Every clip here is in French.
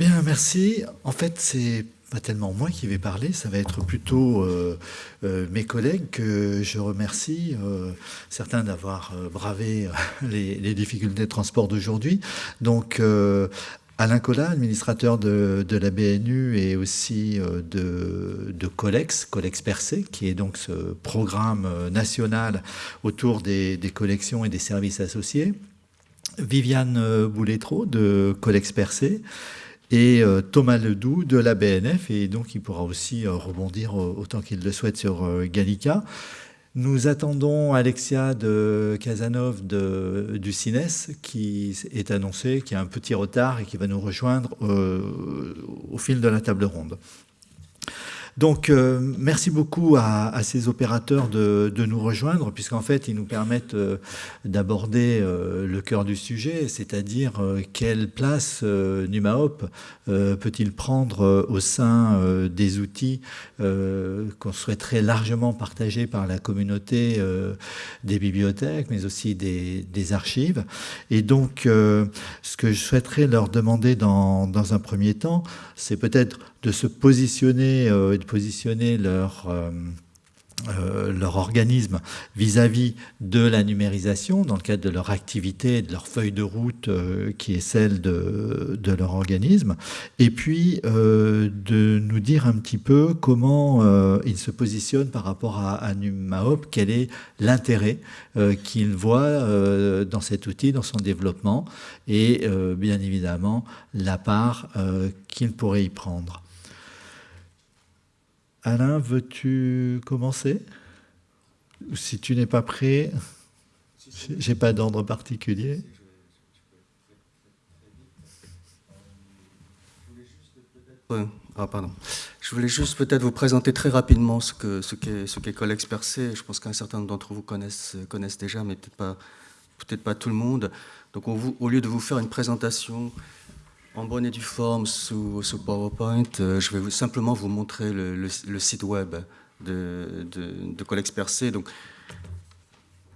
Bien, merci. En fait, c'est pas tellement moi qui vais parler, ça va être plutôt euh, euh, mes collègues que je remercie, euh, certains d'avoir bravé les, difficultés de transport d'aujourd'hui. Donc, Alain Collat, administrateur de, la BNU et aussi de, de, Colex, Colex Percé, qui est donc ce programme national autour des, collections et des services associés. Viviane Bouletreau de Colex Percé, et euh, Thomas Ledoux de la BNF, et donc il pourra aussi euh, rebondir autant qu'il le souhaite sur euh, Gallica. Nous attendons Alexia de Casanov du CINES qui est annoncé, qui a un petit retard et qui va nous rejoindre au fil de la table ronde. Donc, euh, merci beaucoup à, ces opérateurs de, nous rejoindre, puisqu'en fait, ils nous permettent euh, d'aborder euh, le cœur du sujet, c'est-à-dire quelle place NumaHop peut-il prendre au sein des outils qu'on souhaiterait largement partager par la communauté des bibliothèques, mais aussi des, archives. Et donc, ce que je souhaiterais leur demander dans, dans un premier temps, c'est peut-être de se positionner euh, et de positionner leur, euh, euh, leur organisme vis-à-vis de la numérisation dans le cadre de leur activité, de leur feuille de route qui est celle de, de, leur organisme, et puis de nous dire un petit peu comment ils se positionnent par rapport à, à NumaHop, quel est l'intérêt qu'ils voient dans cet outil, dans son développement, et bien évidemment la part qu'ils pourraient y prendre. Alain, veux-tu commencer? Si tu n'es pas prêt, j'ai pas d'ordre particulier. Ah, pardon. Je voulais juste peut-être vous présenter très rapidement ce qu'est ce ce qu'est Collex Percé. Je pense qu'un certain nombre d'entre vous connaissent, connaissent déjà, mais peut-être pas, peut-être pas tout le monde. Donc au lieu de vous faire une présentation en bonne et due forme sous, PowerPoint, euh, je vais simplement vous montrer le, site web de, de. Donc,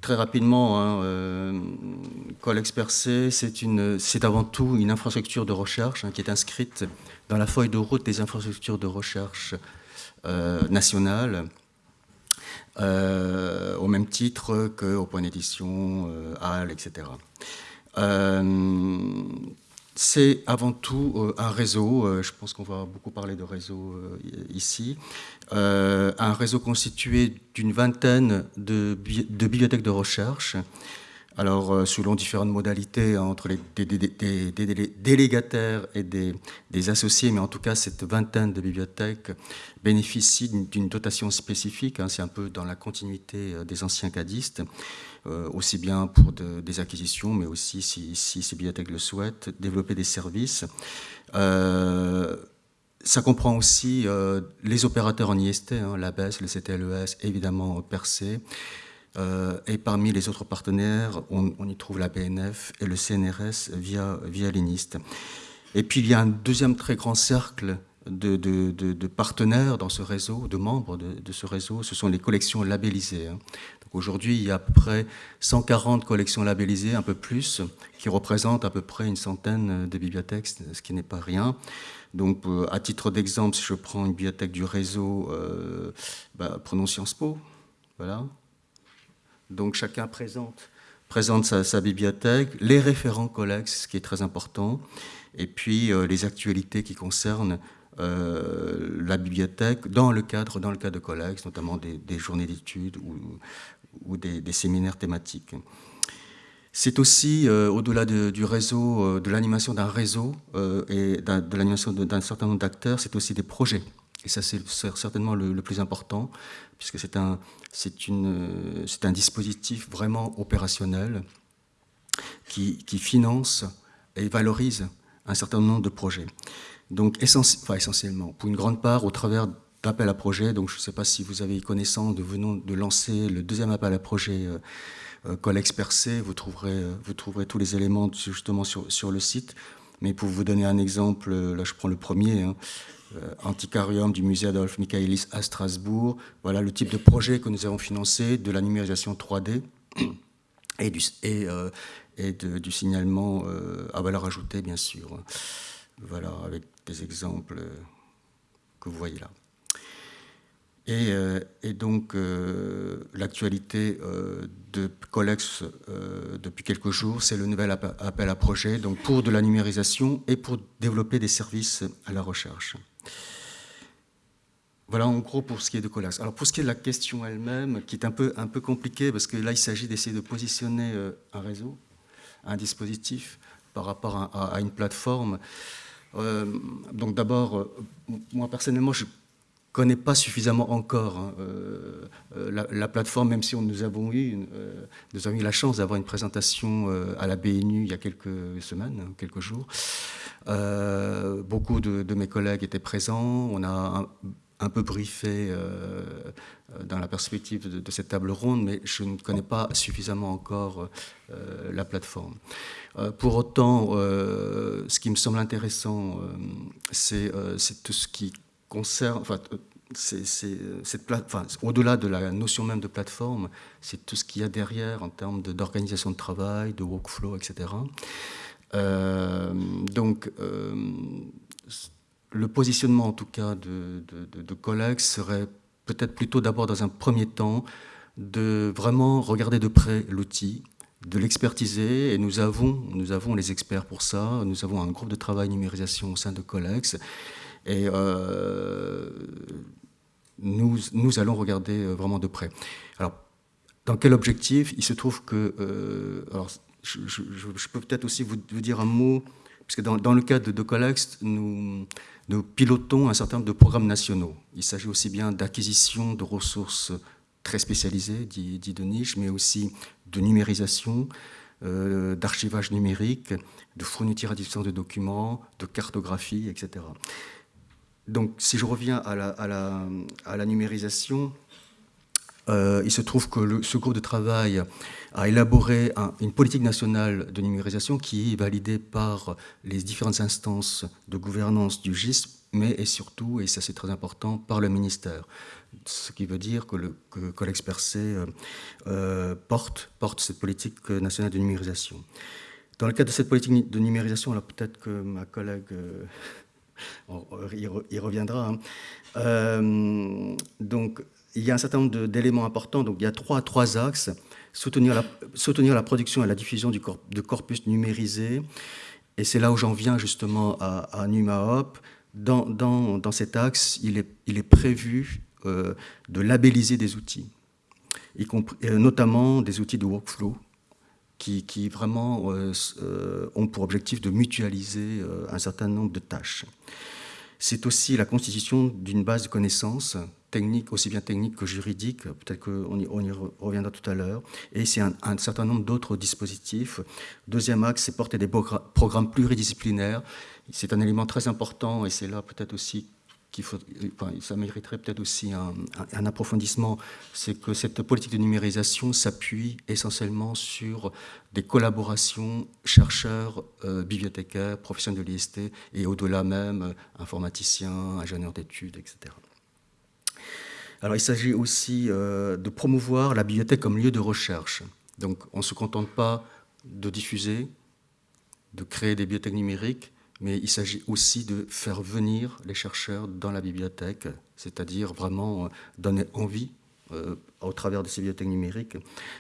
très rapidement, hein, euh, c'est avant tout une infrastructure de recherche hein, qui est inscrite dans la feuille de route des infrastructures de recherche euh, nationales, au même titre point d'édition, HAL, etc. C'est avant tout euh, un réseau, euh, je pense qu'on va beaucoup parler de réseau euh, ici, un réseau constitué d'une vingtaine de, bibliothèques de recherche, alors selon différentes modalités hein, entre les délégataires et des, associés, mais en tout cas cette vingtaine de bibliothèques bénéficie d'une dotation spécifique, hein, c'est un peu dans la continuité des anciens cadistes, aussi bien pour des acquisitions, mais aussi, si, ces bibliothèques le souhaitent, développer des services. Euh, ça comprend aussi euh, les opérateurs en IST, hein, l'ABES, le CTLES, évidemment Percé. et parmi les autres partenaires, on, y trouve la BNF et le CNRS via, via l'INIST. Et puis il y a un deuxième très grand cercle de, partenaires dans ce réseau, de membres de, ce réseau, ce sont les collections labellisées. Hein. Aujourd'hui, il y a à peu près 140 collections labellisées, un peu plus, qui représentent à peu près une centaine de bibliothèques, ce qui n'est pas rien. Donc, euh, à titre d'exemple, si je prends une bibliothèque du réseau, euh, bah, prenons Sciences Po, voilà. Donc, chacun présente, sa, bibliothèque, les référents collects, ce qui est très important, et puis euh, les actualités qui concernent la bibliothèque dans le cadre, dans le cadre de collects, notamment des, journées d'études ou, des, séminaires thématiques. C'est aussi, euh, au-delà du réseau, euh, de l'animation d'un réseau euh, et de l'animation d'un certain nombre d'acteurs, c'est aussi des projets. Et ça, c'est certainement le, plus important, puisque c'est un dispositif vraiment opérationnel qui, finance et valorise un certain nombre de projets. Donc, essentiellement, pour une grande part, au travers appel à projet. Donc je ne sais pas si vous avez connaissance de venons de lancer le deuxième appel à projet euh, euh Collex Percé. Vous trouverez, euh, vous trouverez tous les éléments justement sur, sur le site. Mais pour vous donner un exemple, euh, là je prends le premier, hein, Anticarium du musée Adolphe Michaelis à Strasbourg. Voilà le type de projet que nous avons financé, de la numérisation 3D et du, et, et du signalement à valeur ajoutée, bien sûr. Voilà, avec des exemples que vous voyez là. Et, euh, donc, euh, l'actualité euh, de Colex depuis quelques jours, c'est le nouvel appel à projet donc pour de la numérisation et pour développer des services à la recherche. Voilà en gros pour ce qui est de Colex. Alors pour ce qui est de la question elle-même, qui est un peu, un peu compliquée, parce que là il s'agit d'essayer de positionner un réseau, un dispositif par rapport à une plateforme. Donc d'abord, moi personnellement, je connaît pas suffisamment encore hein, euh, euh, la, plateforme, même si nous avons eu, euh, nous avons eu la chance d'avoir une présentation à la BNU il y a quelques semaines, hein, quelques jours. beaucoup de, mes collègues étaient présents. On a peu briefé dans la perspective de, cette table ronde, mais je ne connais pas suffisamment encore la plateforme. pour autant, ce qui me semble intéressant, c'est tout ce qui concerne, enfin, au-delà de la notion même de plateforme, c'est tout ce qu'il y a derrière en termes d'organisation de, travail, de workflow, etc. Euh, donc, euh, le positionnement en tout cas de, de, serait peut-être plutôt d'abord dans un premier temps de vraiment regarder de près l'outil, de l'expertiser, et nous avons, nous avons les experts pour ça, nous avons un groupe de travail numérisation au sein de Colex, et euh, nous, nous, allons regarder euh, vraiment de près. Alors, dans quel objectif? Il se trouve que... Euh, alors, je, peux peut-être aussi vous, dire un mot, puisque dans, dans le cadre de Colex, nous, nous pilotons un certain nombre de programmes nationaux. Il s'agit aussi bien d'acquisition de ressources très spécialisées, dit, dit, de niche, mais aussi de numérisation, d'archivage numérique, de fourniture à distance de documents, de cartographie, etc. Donc, si je reviens à la, numérisation, euh, il se trouve que ce groupe de travail a élaboré une politique nationale de numérisation qui est validée par les différentes instances de gouvernance du GISP, mais et surtout, et ça c'est très important, par le ministère. Ce qui veut dire que le que Collex Percé euh, euh, porte, porte cette politique nationale de numérisation. Dans le cadre de cette politique de numérisation, alors peut-être que ma collègue il reviendra. Hein. Euh, donc, il y a un certain nombre d'éléments importants. Donc, il y a trois, axes. Soutenir la, production et la diffusion de corpus numérisé. Et c'est là où j'en viens justement à, à NumaHop. Dans, dans, dans, cet axe, il est, il est prévu euh, de labelliser des outils, y compris, euh, notamment des outils de workflow, qui, vraiment euh, ont pour objectif de mutualiser un certain nombre de tâches. C'est aussi la constitution d'une base de connaissances techniques, aussi bien techniques que juridiques, peut-être qu'on y, reviendra tout à l'heure, et c'est un, certain nombre d'autres dispositifs. Deuxième axe, c'est porter des programmes pluridisciplinaires. C'est un élément très important, et c'est là peut-être aussi faut, ça mériterait peut-être aussi un, approfondissement, c'est que cette politique de numérisation s'appuie essentiellement sur des collaborations chercheurs, euh, bibliothécaires, professionnels de l'IST et au-delà même euh, informaticiens, ingénieurs d'études, etc. Alors il s'agit aussi euh, de promouvoir la bibliothèque comme lieu de recherche. Donc on ne se contente pas de diffuser, de créer des bibliothèques numériques, mais il s'agit aussi de faire venir les chercheurs dans la bibliothèque, c'est-à-dire vraiment euh, donner envie, euh, au travers de ces bibliothèques numériques,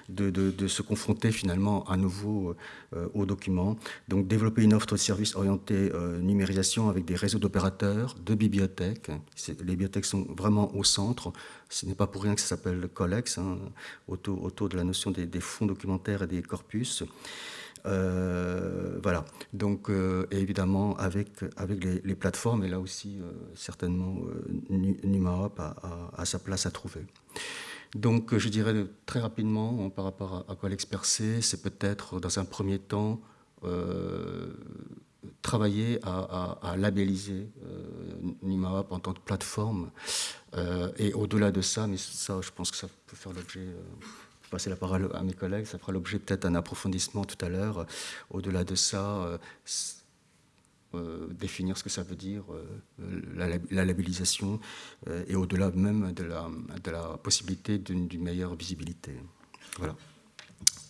de, se confronter finalement à nouveau euh, aux documents. Donc développer une offre de services orientée numérisation avec des réseaux d'opérateurs, de bibliothèques. Les bibliothèques sont vraiment au centre. Ce n'est pas pour rien que ça s'appelle Collex, hein, autour, de la notion des fonds documentaires et des corpus. Euh, voilà. Donc, euh, évidemment, avec, avec les, plateformes, et là aussi, euh, certainement, NumaHop a, sa place à trouver. Donc, je dirais très rapidement, par rapport à, Collex Percé, c'est peut-être, dans un premier temps, travailler à, labelliser NumaHop en tant que plateforme. et au-delà de ça, mais ça, je pense que ça peut faire l'objet passer la parole à mes collègues. Ça fera l'objet peut-être d'un approfondissement tout à l'heure. Au-delà de ça, euh, euh, définir ce que ça veut dire, euh, la, labellisation, et au-delà même de la, possibilité d'une meilleure visibilité. Voilà.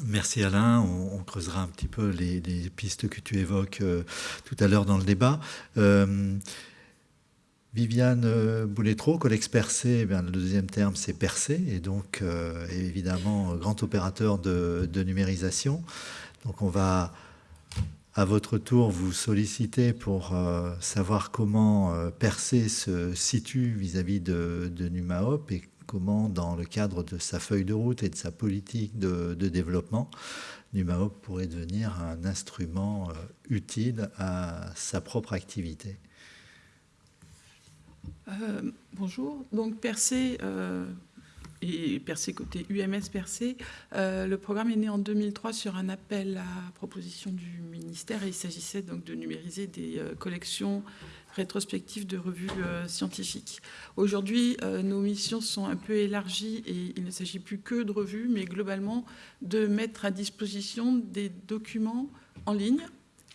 Merci Alain. On, creusera un petit peu les, pistes que tu évoques tout à l'heure dans le débat. Viviane Bouletro, Colex Percé, eh le deuxième terme c'est Percé, et donc évidemment grand opérateur de, de, numérisation. Donc on va à votre tour vous solliciter pour euh, savoir comment euh, Percé se situe vis-à-vis de, de, NumaHop et comment, dans le cadre de sa feuille de route et de sa politique de, développement, NumaHop pourrait devenir un instrument euh, utile à sa propre activité. Bonjour. Donc Percé et Percé côté UMS Percé. Euh, le programme est né en 2003 sur un appel à proposition du ministère et il s'agissait donc de numériser des euh, collections rétrospectives de revues euh, scientifiques. Aujourd'hui, nos missions sont un peu élargies et il ne s'agit plus que de revues, mais globalement de mettre à disposition des documents en ligne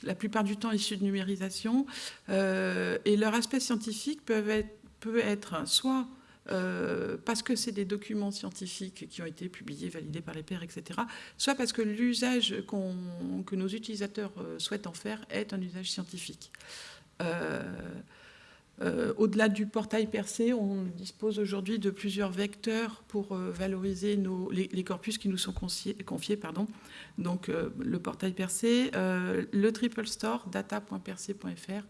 la plupart du temps issus de numérisation, et leur aspect scientifique peut être, peut être soit euh, parce que c'est des documents scientifiques qui ont été publiés, validés par les pairs, etc., soit parce que l'usage que nos utilisateurs euh, souhaitent en faire est un usage scientifique. Euh, euh, au-delà du portail percé, on dispose aujourd'hui de plusieurs vecteurs pour euh, valoriser les, corpus qui nous sont confiés. pardon. Donc euh, le portail percé, le triple store data.percé.fr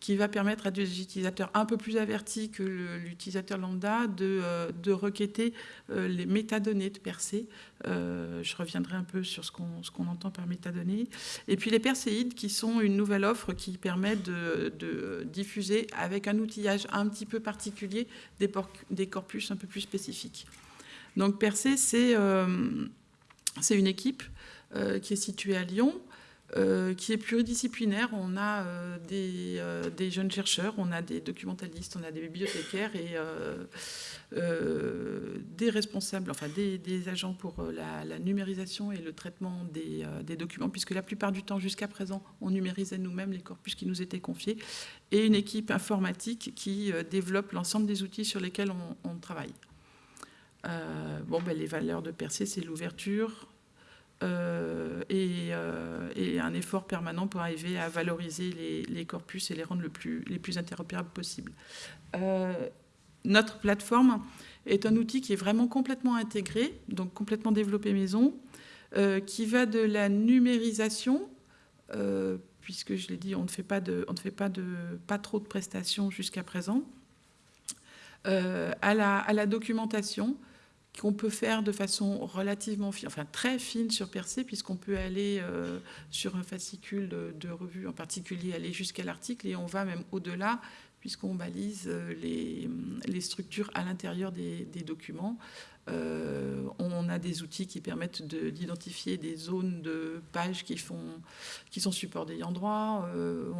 qui va permettre à des utilisateurs un peu plus avertis que l'utilisateur lambda de, de requêter les métadonnées de percé. je reviendrai un peu sur ce qu'on entend par métadonnées. Et puis les perséides qui sont une nouvelle offre qui permet de, de diffuser avec un outillage un petit peu particulier des, corpus un peu plus spécifiques. Donc Percé, c'est euh, une équipe euh, qui est située à Lyon, qui est pluridisciplinaire. On a des, des, jeunes chercheurs, on a des documentalistes, on a des bibliothécaires et euh, des responsables, enfin des, agents pour euh, la, numérisation et le traitement euh, des, documents, puisque la plupart du temps, jusqu'à présent, on numérisait nous-mêmes les corpus qui nous étaient confiés, et une équipe informatique qui développe l'ensemble des outils sur lesquels on, travaille. bon, ben, les valeurs de Percé, c'est l'ouverture, et, un effort permanent pour arriver à valoriser les, corpus et les rendre les plus interopérables possibles notre plateforme est un outil qui est vraiment complètement intégré, donc complètement développé maison, euh, qui va de la numérisation, euh, puisque je l'ai dit, on ne fait pas de, on ne fait pas de, pas trop de prestations jusqu'à présent, euh, à, la, documentation qu'on peut faire de façon relativement fine, enfin très fine sur Percé, puisqu'on peut aller sur un fascicule de, revue en particulier, aller jusqu'à l'article, et on va même au-delà puisqu'on balise euh, les, structures à l'intérieur des, documents. Euh, on a des outils qui permettent d'identifier des zones de pages qui, sont support d'ayant droit. Euh,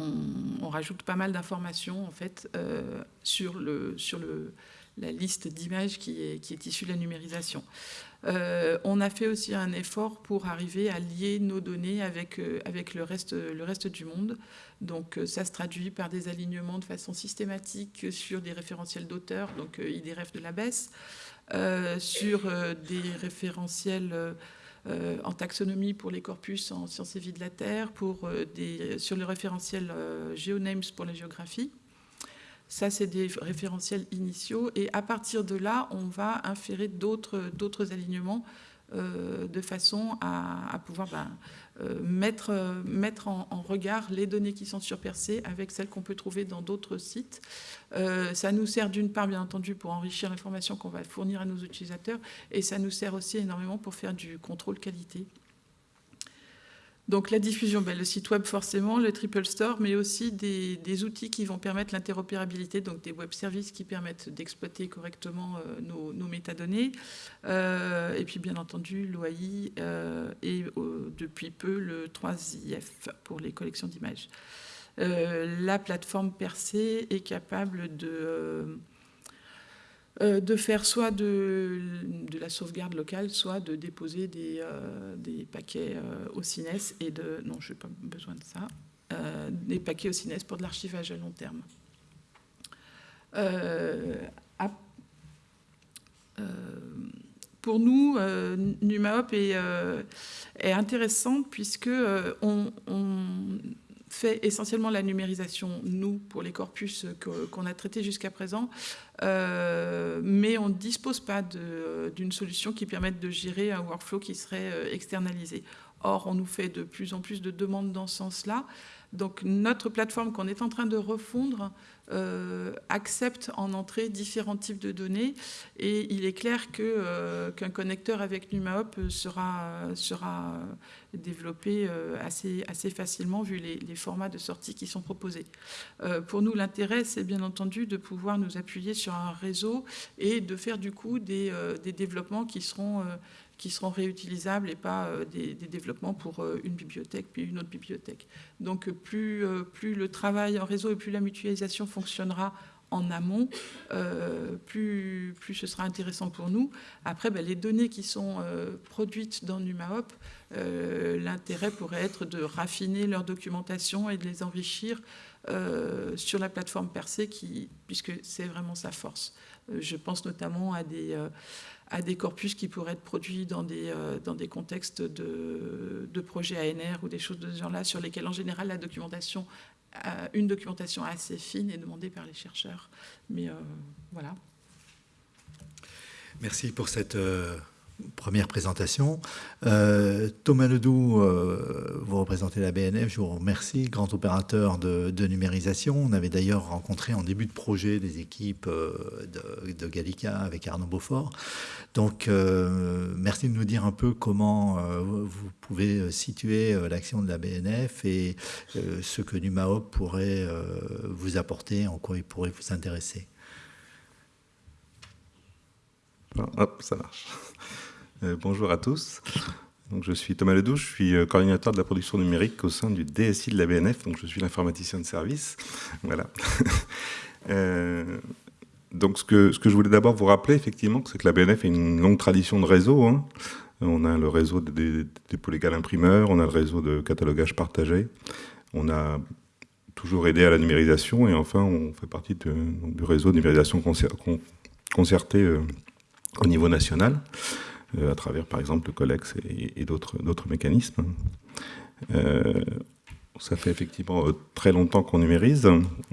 on, rajoute pas mal d'informations en fait sur, le, sur le, la liste d'images qui est, issue de la numérisation. Euh, on a fait aussi un effort pour arriver à lier nos données avec, euh, avec le, reste, le reste du monde. Donc euh, ça se traduit par des alignements de façon systématique sur des référentiels d'auteurs, donc IDRF de la baisse, sur des référentiels en taxonomie pour les corpus en sciences et vie de la Terre, pour des, sur le référentiel GeoNames pour la géographie. Ça, c'est des référentiels initiaux. Et à partir de là, on va inférer d'autres alignements euh, de façon à, pouvoir ben, euh, mettre, en, regard les données qui sont sur Percé avec celles qu'on peut trouver dans d'autres sites. Euh, ça nous sert d'une part, bien entendu, pour enrichir l'information qu'on va fournir à nos utilisateurs, et ça nous sert aussi énormément pour faire du contrôle qualité. Donc la diffusion, ben, le site web forcément, le Triple Store, mais aussi des, outils qui vont permettre l'interopérabilité, donc des web services qui permettent d'exploiter correctement euh, nos, métadonnées, euh, et puis bien entendu l'OAI euh, et depuis peu le 3IF pour les collections d'images. la plateforme Percé est capable de de faire soit de, la sauvegarde locale, soit de déposer des, euh, paquets euh, au CINES et de... Non, je n'ai pas besoin de ça. des paquets au CINES pour de l'archivage à long terme. pour nous, NumaHop est, est intéressant puisque on, fait essentiellement la numérisation, nous, pour les corpus qu'on a traités jusqu'à présent, mais on ne dispose pas d'une solution qui permette de gérer un workflow qui serait externalisé. Or, on nous fait de plus en plus de demandes dans ce sens-là. Donc notre plateforme qu'on est en train de refondre euh, accepte en entrée différents types de données et il est clair euh, qu'un connecteur avec NumaHop sera, sera développé euh, assez, facilement vu les, formats de sortie qui sont proposés. pour nous, l'intérêt, c'est bien entendu de pouvoir nous appuyer sur un réseau et de faire du coup des, des développements qui seront qui seront réutilisables et pas euh, des, développements pour euh, une bibliothèque puis une autre bibliothèque. Donc plus, euh, plus le travail en réseau et plus la mutualisation fonctionnera en amont, plus, plus ce sera intéressant pour nous. Après, ben, les données qui sont produites dans NumaHop, l'intérêt pourrait être de raffiner leur documentation et de les enrichir sur la plateforme Percé, qui, puisque c'est vraiment sa force. je pense notamment à des à des corpus qui pourraient être produits dans des, euh, dans des contextes de, de, projets ANR ou des choses de ce genre-là, sur lesquels en général la documentation, euh, une documentation assez fine est demandée par les chercheurs. Mais euh, voilà. Merci pour cette première présentation. Euh, Thomas Ledoux, euh, vous représentez la BNF, je vous remercie, grand opérateur de, numérisation. On avait d'ailleurs rencontré en début de projet des équipes euh, de, Gallica avec Arnaud Beaufort. Donc, merci de nous dire un peu comment vous pouvez situer l'action de la BNF et ce que NumaHop pourrait vous apporter, en quoi il pourrait vous intéresser. Ça marche. Euh, bonjour à tous. Je suis Thomas Ledouche, je suis euh, coordinateur de la production numérique au sein du DSI de la BNF, donc je suis l'informaticien de service. Voilà. Euh, donc ce que, je voulais d'abord vous rappeler, effectivement, c'est que la BNF a une longue tradition de réseau. Hein. On a le réseau des dépôts imprimeurs, on a le réseau de catalogage partagé, on a toujours aidé à la numérisation et enfin on fait partie du réseau de numérisation concerté au niveau national. Euh, à travers par exemple le Colex et, d'autres mécanismes. Euh, ça fait effectivement euh, très longtemps qu'on numérise.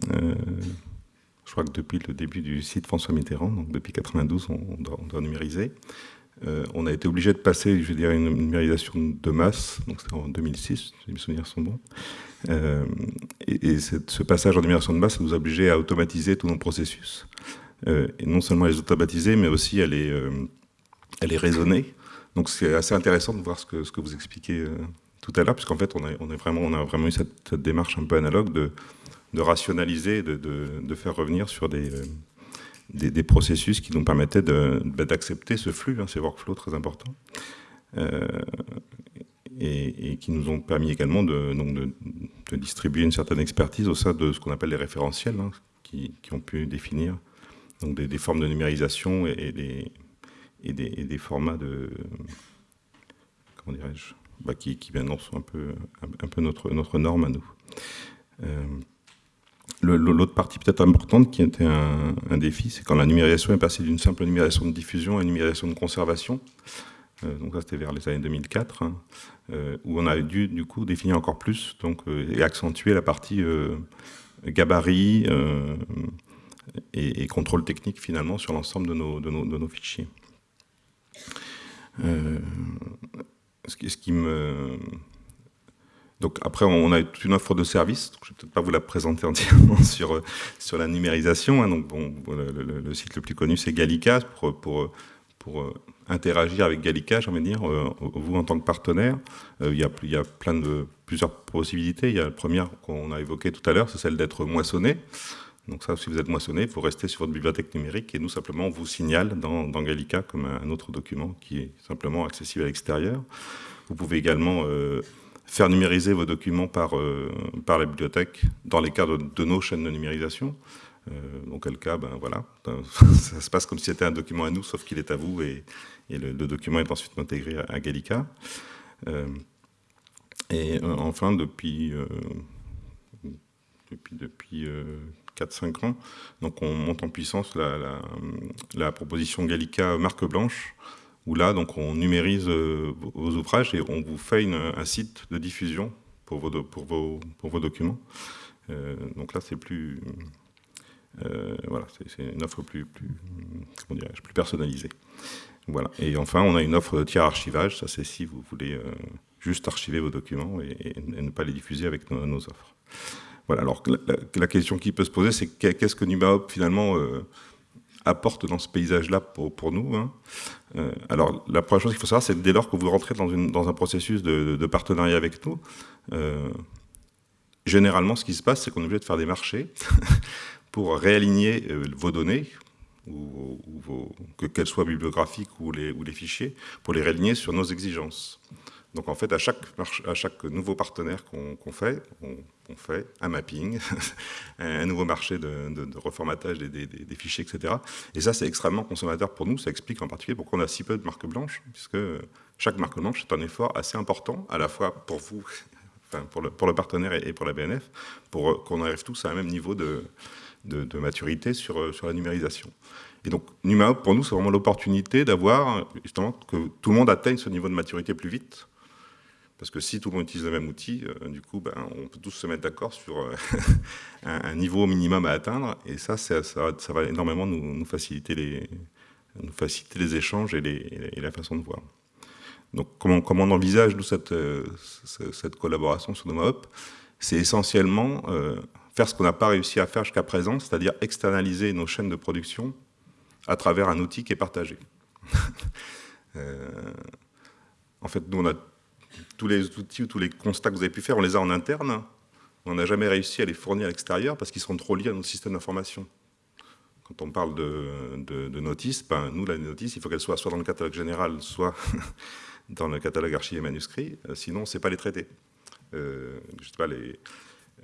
je crois que depuis le début du site François Mitterrand, donc depuis 92, on doit, numériser. on a été obligé de passer, je dirais, une numérisation de masse, donc c'était en 2006, si mes souvenirs sont bons. et, ce passage en numérisation de masse, nous a obligé à automatiser tous nos processus. et non seulement à les automatiser, mais aussi à les, elle est raisonnée. Donc c'est assez intéressant de voir ce que, vous expliquez euh, tout à l'heure, puisqu'en fait on, a vraiment eu cette, démarche un peu analogue de, rationaliser, de, faire revenir sur des, euh, processus qui nous permettaient bah, d'accepter ce flux, hein, ces workflows très importants, euh, et, qui nous ont permis également de, distribuer une certaine expertise au sein de ce qu'on appelle les référentiels, hein, qui, ont pu définir des, formes de numérisation et des et des, formats de comment dirais-je bah, qui, maintenant sont un peu, un, peu notre, notre norme à nous. Euh, l'autre partie peut-être importante qui était un, défi, c'est quand la numérisation est passée d'une simple numérisation de diffusion à une numérisation de conservation. Euh, donc ça c'était vers les années 2004, hein, euh, où on a dû du coup définir encore plus donc, et accentuer la partie gabarit et, contrôle technique finalement sur l'ensemble de nos fichiers. Euh, ce, qui, me... Donc après, on a toute une offre de services. je ne vais peut-être pas vous la présenter entièrement sur, sur la numérisation. Hein. Donc bon, le, site le plus connu, c'est Gallica, pour, pour, pour euh, interagir avec Gallica, j'ai envie de dire, euh, vous en tant que partenaire. il, y a, il y a plein de, plusieurs possibilités. Il y a la première qu'on a évoquée tout à l'heure, c'est celle d'être moissonné. Donc ça, si vous êtes moissonné, vous restez sur votre bibliothèque numérique et nous, simplement, on vous signale dans, Gallica comme un autre document qui est simplement accessible à l'extérieur. Vous pouvez également euh, faire numériser vos documents par, euh, par la bibliothèque dans les cas de, nos chaînes de numérisation. Euh, dans quel cas, ben voilà, ça se passe comme si c'était un document à nous, sauf qu'il est à vous et, le, document est ensuite intégré à, Gallica. et enfin, depuis, depuis, depuis 4-5 ans. Donc on monte en puissance la, proposition Gallica marque blanche, où là, donc, on numérise vos ouvrages et on vous fait un site de diffusion pour vos, pour vos, pour vos documents. donc là, c'est plus... voilà, c'est une offre plus, plus, comment plus personnalisée. Voilà. Et enfin, on a une offre de tiers archivage. Ça, c'est si vous voulez euh, juste archiver vos documents et, ne pas les diffuser avec nos, offres. Voilà. Alors, la, question qui peut se poser, c'est qu'est-ce que NumaHop, finalement, euh, apporte dans ce paysage-là pour, pour, nous hein? Euh, Alors, la première chose qu'il faut savoir, c'est dès lors que vous rentrez dans, une, dans un processus de, de, partenariat avec nous, généralement, ce qui se passe, c'est qu'on est obligé de faire des marchés pour réaligner vos données ou, que qu'elles soient bibliographiques ou les, ou les fichiers, pour les réaligner sur nos exigences. Donc en fait, à chaque, à chaque nouveau partenaire qu'on fait, on, fait un mapping, un nouveau marché de, reformatage des, fichiers, etc. Et ça, c'est extrêmement consommateur pour nous. Ça explique en particulier pourquoi on a si peu de marques blanches, puisque chaque marque blanche est un effort assez important, à la fois pour vous, enfin pour, le, pour le partenaire et pour la BNF, pour qu'on arrive tous à un même niveau de, de, maturité sur, sur la numérisation. Et donc, NumaHop, pour nous, c'est vraiment l'opportunité d'avoir, justement, que tout le monde atteigne ce niveau de maturité plus vite. Parce que si tout le monde utilise le même outil, euh, du coup, ben, on peut tous se mettre d'accord sur euh, un, niveau minimum à atteindre. Et ça, ça, va énormément nous, faciliter les, échanges et, la façon de voir. Donc, comment, on envisage, nous, cette, cette collaboration sur NumaHop C'est essentiellement faire ce qu'on n'a pas réussi à faire jusqu'à présent, c'est-à-dire externaliser nos chaînes de production à travers un outil qui est partagé. Euh, en fait, nous, on a tous les outils ou tous les constats que vous avez pu faire, on les a en interne. On n'a jamais réussi à les fournir à l'extérieur parce qu'ils sont trop liés à notre système d'information. Quand on parle de, notices, ben, nous, la notice, il faut qu'elle soit soit dans le catalogue général, soit dans le catalogue archivé manuscrit, euh, sinon, sait pas les traiter. Euh, pas, les,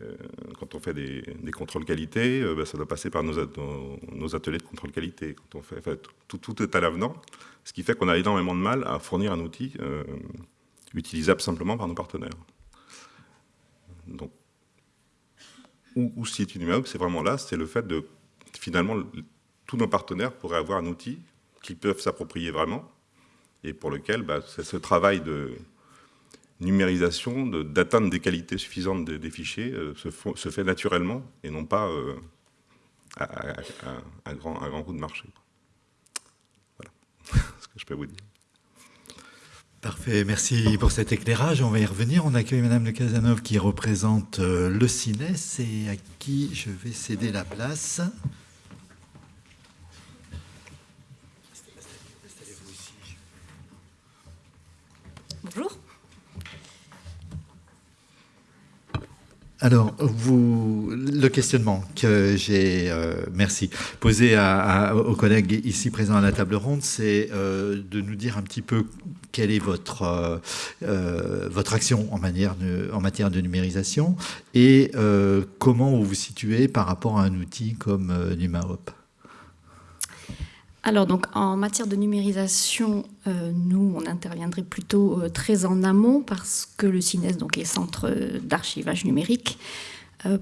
euh, quand on fait des, contrôles qualité, euh, ben, ça doit passer par nos, ateliers de contrôle qualité. Quand on fait, tout, tout, est à l'avenant, ce qui fait qu'on a énormément de mal à fournir un outil utilisable simplement par nos partenaires. Donc, où, où se situe c'est vraiment là, c'est le fait de, finalement, tous nos partenaires pourraient avoir un outil qu'ils peuvent s'approprier vraiment, et pour lequel bah, ce travail de, numérisation, d'atteindre des qualités suffisantes des, fichiers euh, se, fait naturellement et non pas euh, à, un, grand, grand coup de marché. Voilà ce que je peux vous dire. Parfait, merci pour cet éclairage. On va y revenir. On accueille Madame Le Casanov qui représente euh, le CINES et à qui je vais céder la place. Bonjour. Alors, vous, le questionnement que j'ai, euh, merci, posé à, aux collègues ici présents à la table ronde, c'est euh, de nous dire un petit peu quelle est votre, euh, votre action en, matière de numérisation et comment vous vous situez par rapport à un outil comme NumaHop. Alors donc en matière de numérisation, euh, nous on interviendrait plutôt euh, très en amont parce que le CINES donc est centre euh, d'archivage numérique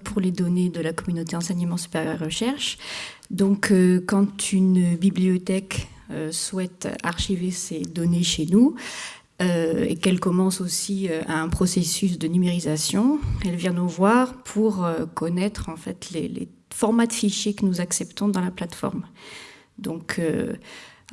pour les données de la communauté enseignement supérieur et recherche. Donc quand une bibliothèque souhaite archiver ses données chez nous, et qu'elle commence aussi un processus de numérisation, elle vient nous voir pour connaître en fait les, formats de fichiers que nous acceptons dans la plateforme. Donc, euh,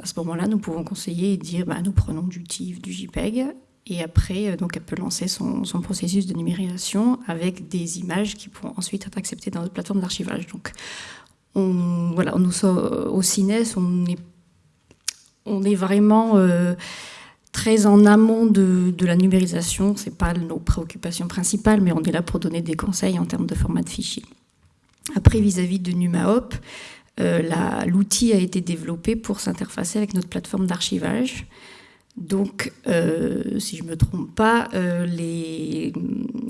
à ce moment-là, nous pouvons conseiller et dire bah, nous prenons du TIFF, du JPEG. Et après, euh, donc, elle peut lancer son, processus de numérisation avec des images qui pourront ensuite être acceptées dans notre plateforme d'archivage. Donc, on, voilà, nous au CINES, on est, on est vraiment euh, très en amont de, la numérisation. Ce n'est pas nos préoccupations principales, mais on est là pour donner des conseils en termes de format de fichier. Après, vis-à-vis -vis de NumaHop, euh, l'outil a été développé pour s'interfacer avec notre plateforme d'archivage. Donc, euh, si je ne me trompe pas, les,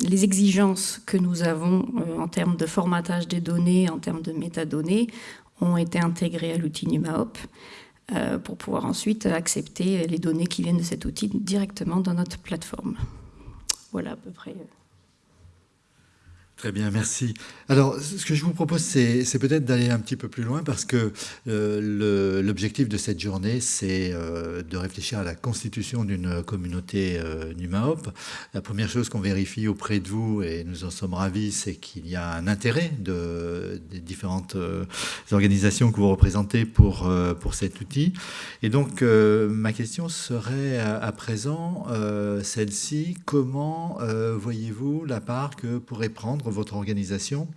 les, exigences que nous avons en termes de formatage des données, en termes de métadonnées, ont été intégrées à l'outil NumaHop pour pouvoir ensuite accepter les données qui viennent de cet outil directement dans notre plateforme. Voilà à peu près. Très bien, merci. Alors, ce que je vous propose, c'est peut-être d'aller un petit peu plus loin parce que euh, l'objectif de cette journée, c'est euh, de réfléchir à la constitution d'une communauté euh, NUMAOP. La première chose qu'on vérifie auprès de vous, et nous en sommes ravis, c'est qu'il y a un intérêt de, des différentes organisations que vous représentez pour, pour cet outil. Et donc, ma question serait à, à présent celle-ci. Comment voyez-vous la part que pourrait prendre votre organisation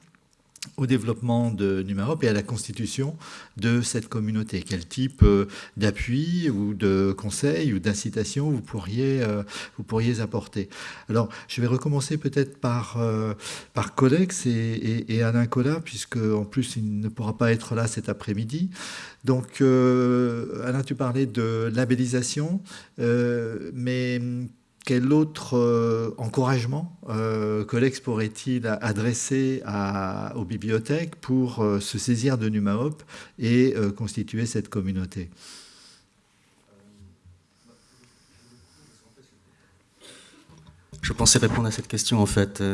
au développement de Numarop et à la constitution de cette communauté Quel type euh, d'appui ou de conseil ou d'incitation vous, pourriez euh, vous pourriez apporter? Alors, je vais recommencer peut-être par, euh, par Codex et, et, Alain Collat, puisque en plus, il ne pourra pas être là cet après-midi. Donc, Alain, tu parlais de labellisation, mais quel autre euh, encouragement euh, Colex pourrait-il adresser aux bibliothèques pour euh, se saisir de NumaHop et constituer cette communauté? Je pensais répondre à cette question en fait.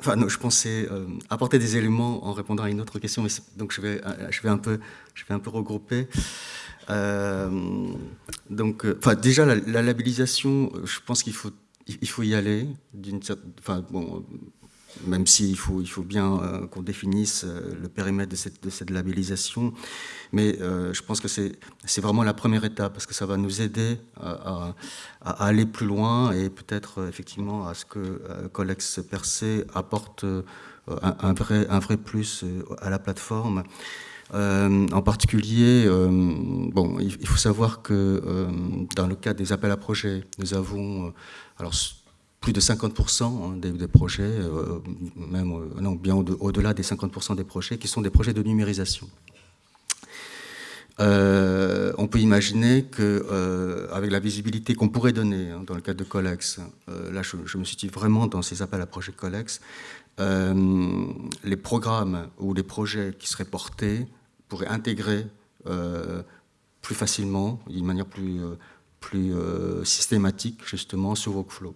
Enfin, je pensais apporter des éléments en répondant à une autre question, mais donc je vais, je vais, un, peu, je vais un peu regrouper. Euh, donc, euh, enfin, déjà, la, labellisation, je pense qu'il faut, il faut y aller. Enfin, bon, même s'il faut, il faut bien euh, qu'on définisse le périmètre de cette, de cette labellisation. Mais je pense que c'est vraiment la première étape, parce que ça va nous aider à, aller plus loin et peut-être effectivement à ce que Collex Percé apporte un, vrai, un vrai plus à la plateforme. Euh, en particulier, euh, bon, il, faut savoir que euh, dans le cadre des appels à projets, nous avons alors, plus de 50% hein, des, projets, même non, bien au-delà des 50% des projets, qui sont des projets de numérisation. on peut imaginer que, avec la visibilité qu'on pourrait donner hein, dans le cadre de Colex, là je, je, me situe vraiment dans ces appels à projets Colex, les programmes ou les projets qui seraient portés pourrait intégrer euh, plus facilement, d'une manière plus, euh, plus euh, systématique, justement, ce workflow.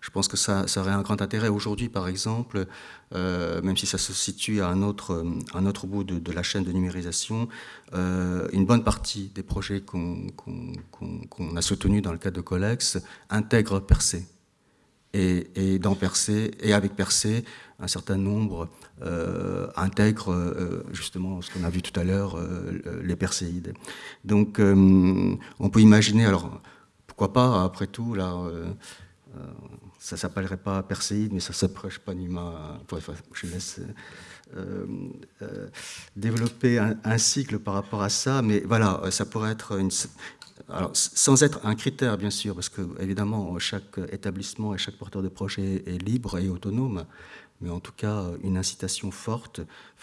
Je pense que ça, ça aurait un grand intérêt. Aujourd'hui, par exemple, même si ça se situe à un autre, un autre bout de, la chaîne de numérisation, une bonne partie des projets qu'on a soutenus dans le cadre de Colex intègrent Percé. Et, et, dans et avec Percé, un certain nombre euh, intègre euh, justement ce qu'on a vu tout à l'heure, euh, les perséides. Donc on peut imaginer, alors pourquoi pas, après tout, là, ça s'appellerait pas perséide, mais ça s'approche pas Numa. je laisse développer un, cycle par rapport à ça, mais voilà, ça pourrait être une, alors, sans être un critère, bien sûr, parce que évidemment, chaque établissement et chaque porteur de projet est libre et autonome, mais en tout cas une incitation forte,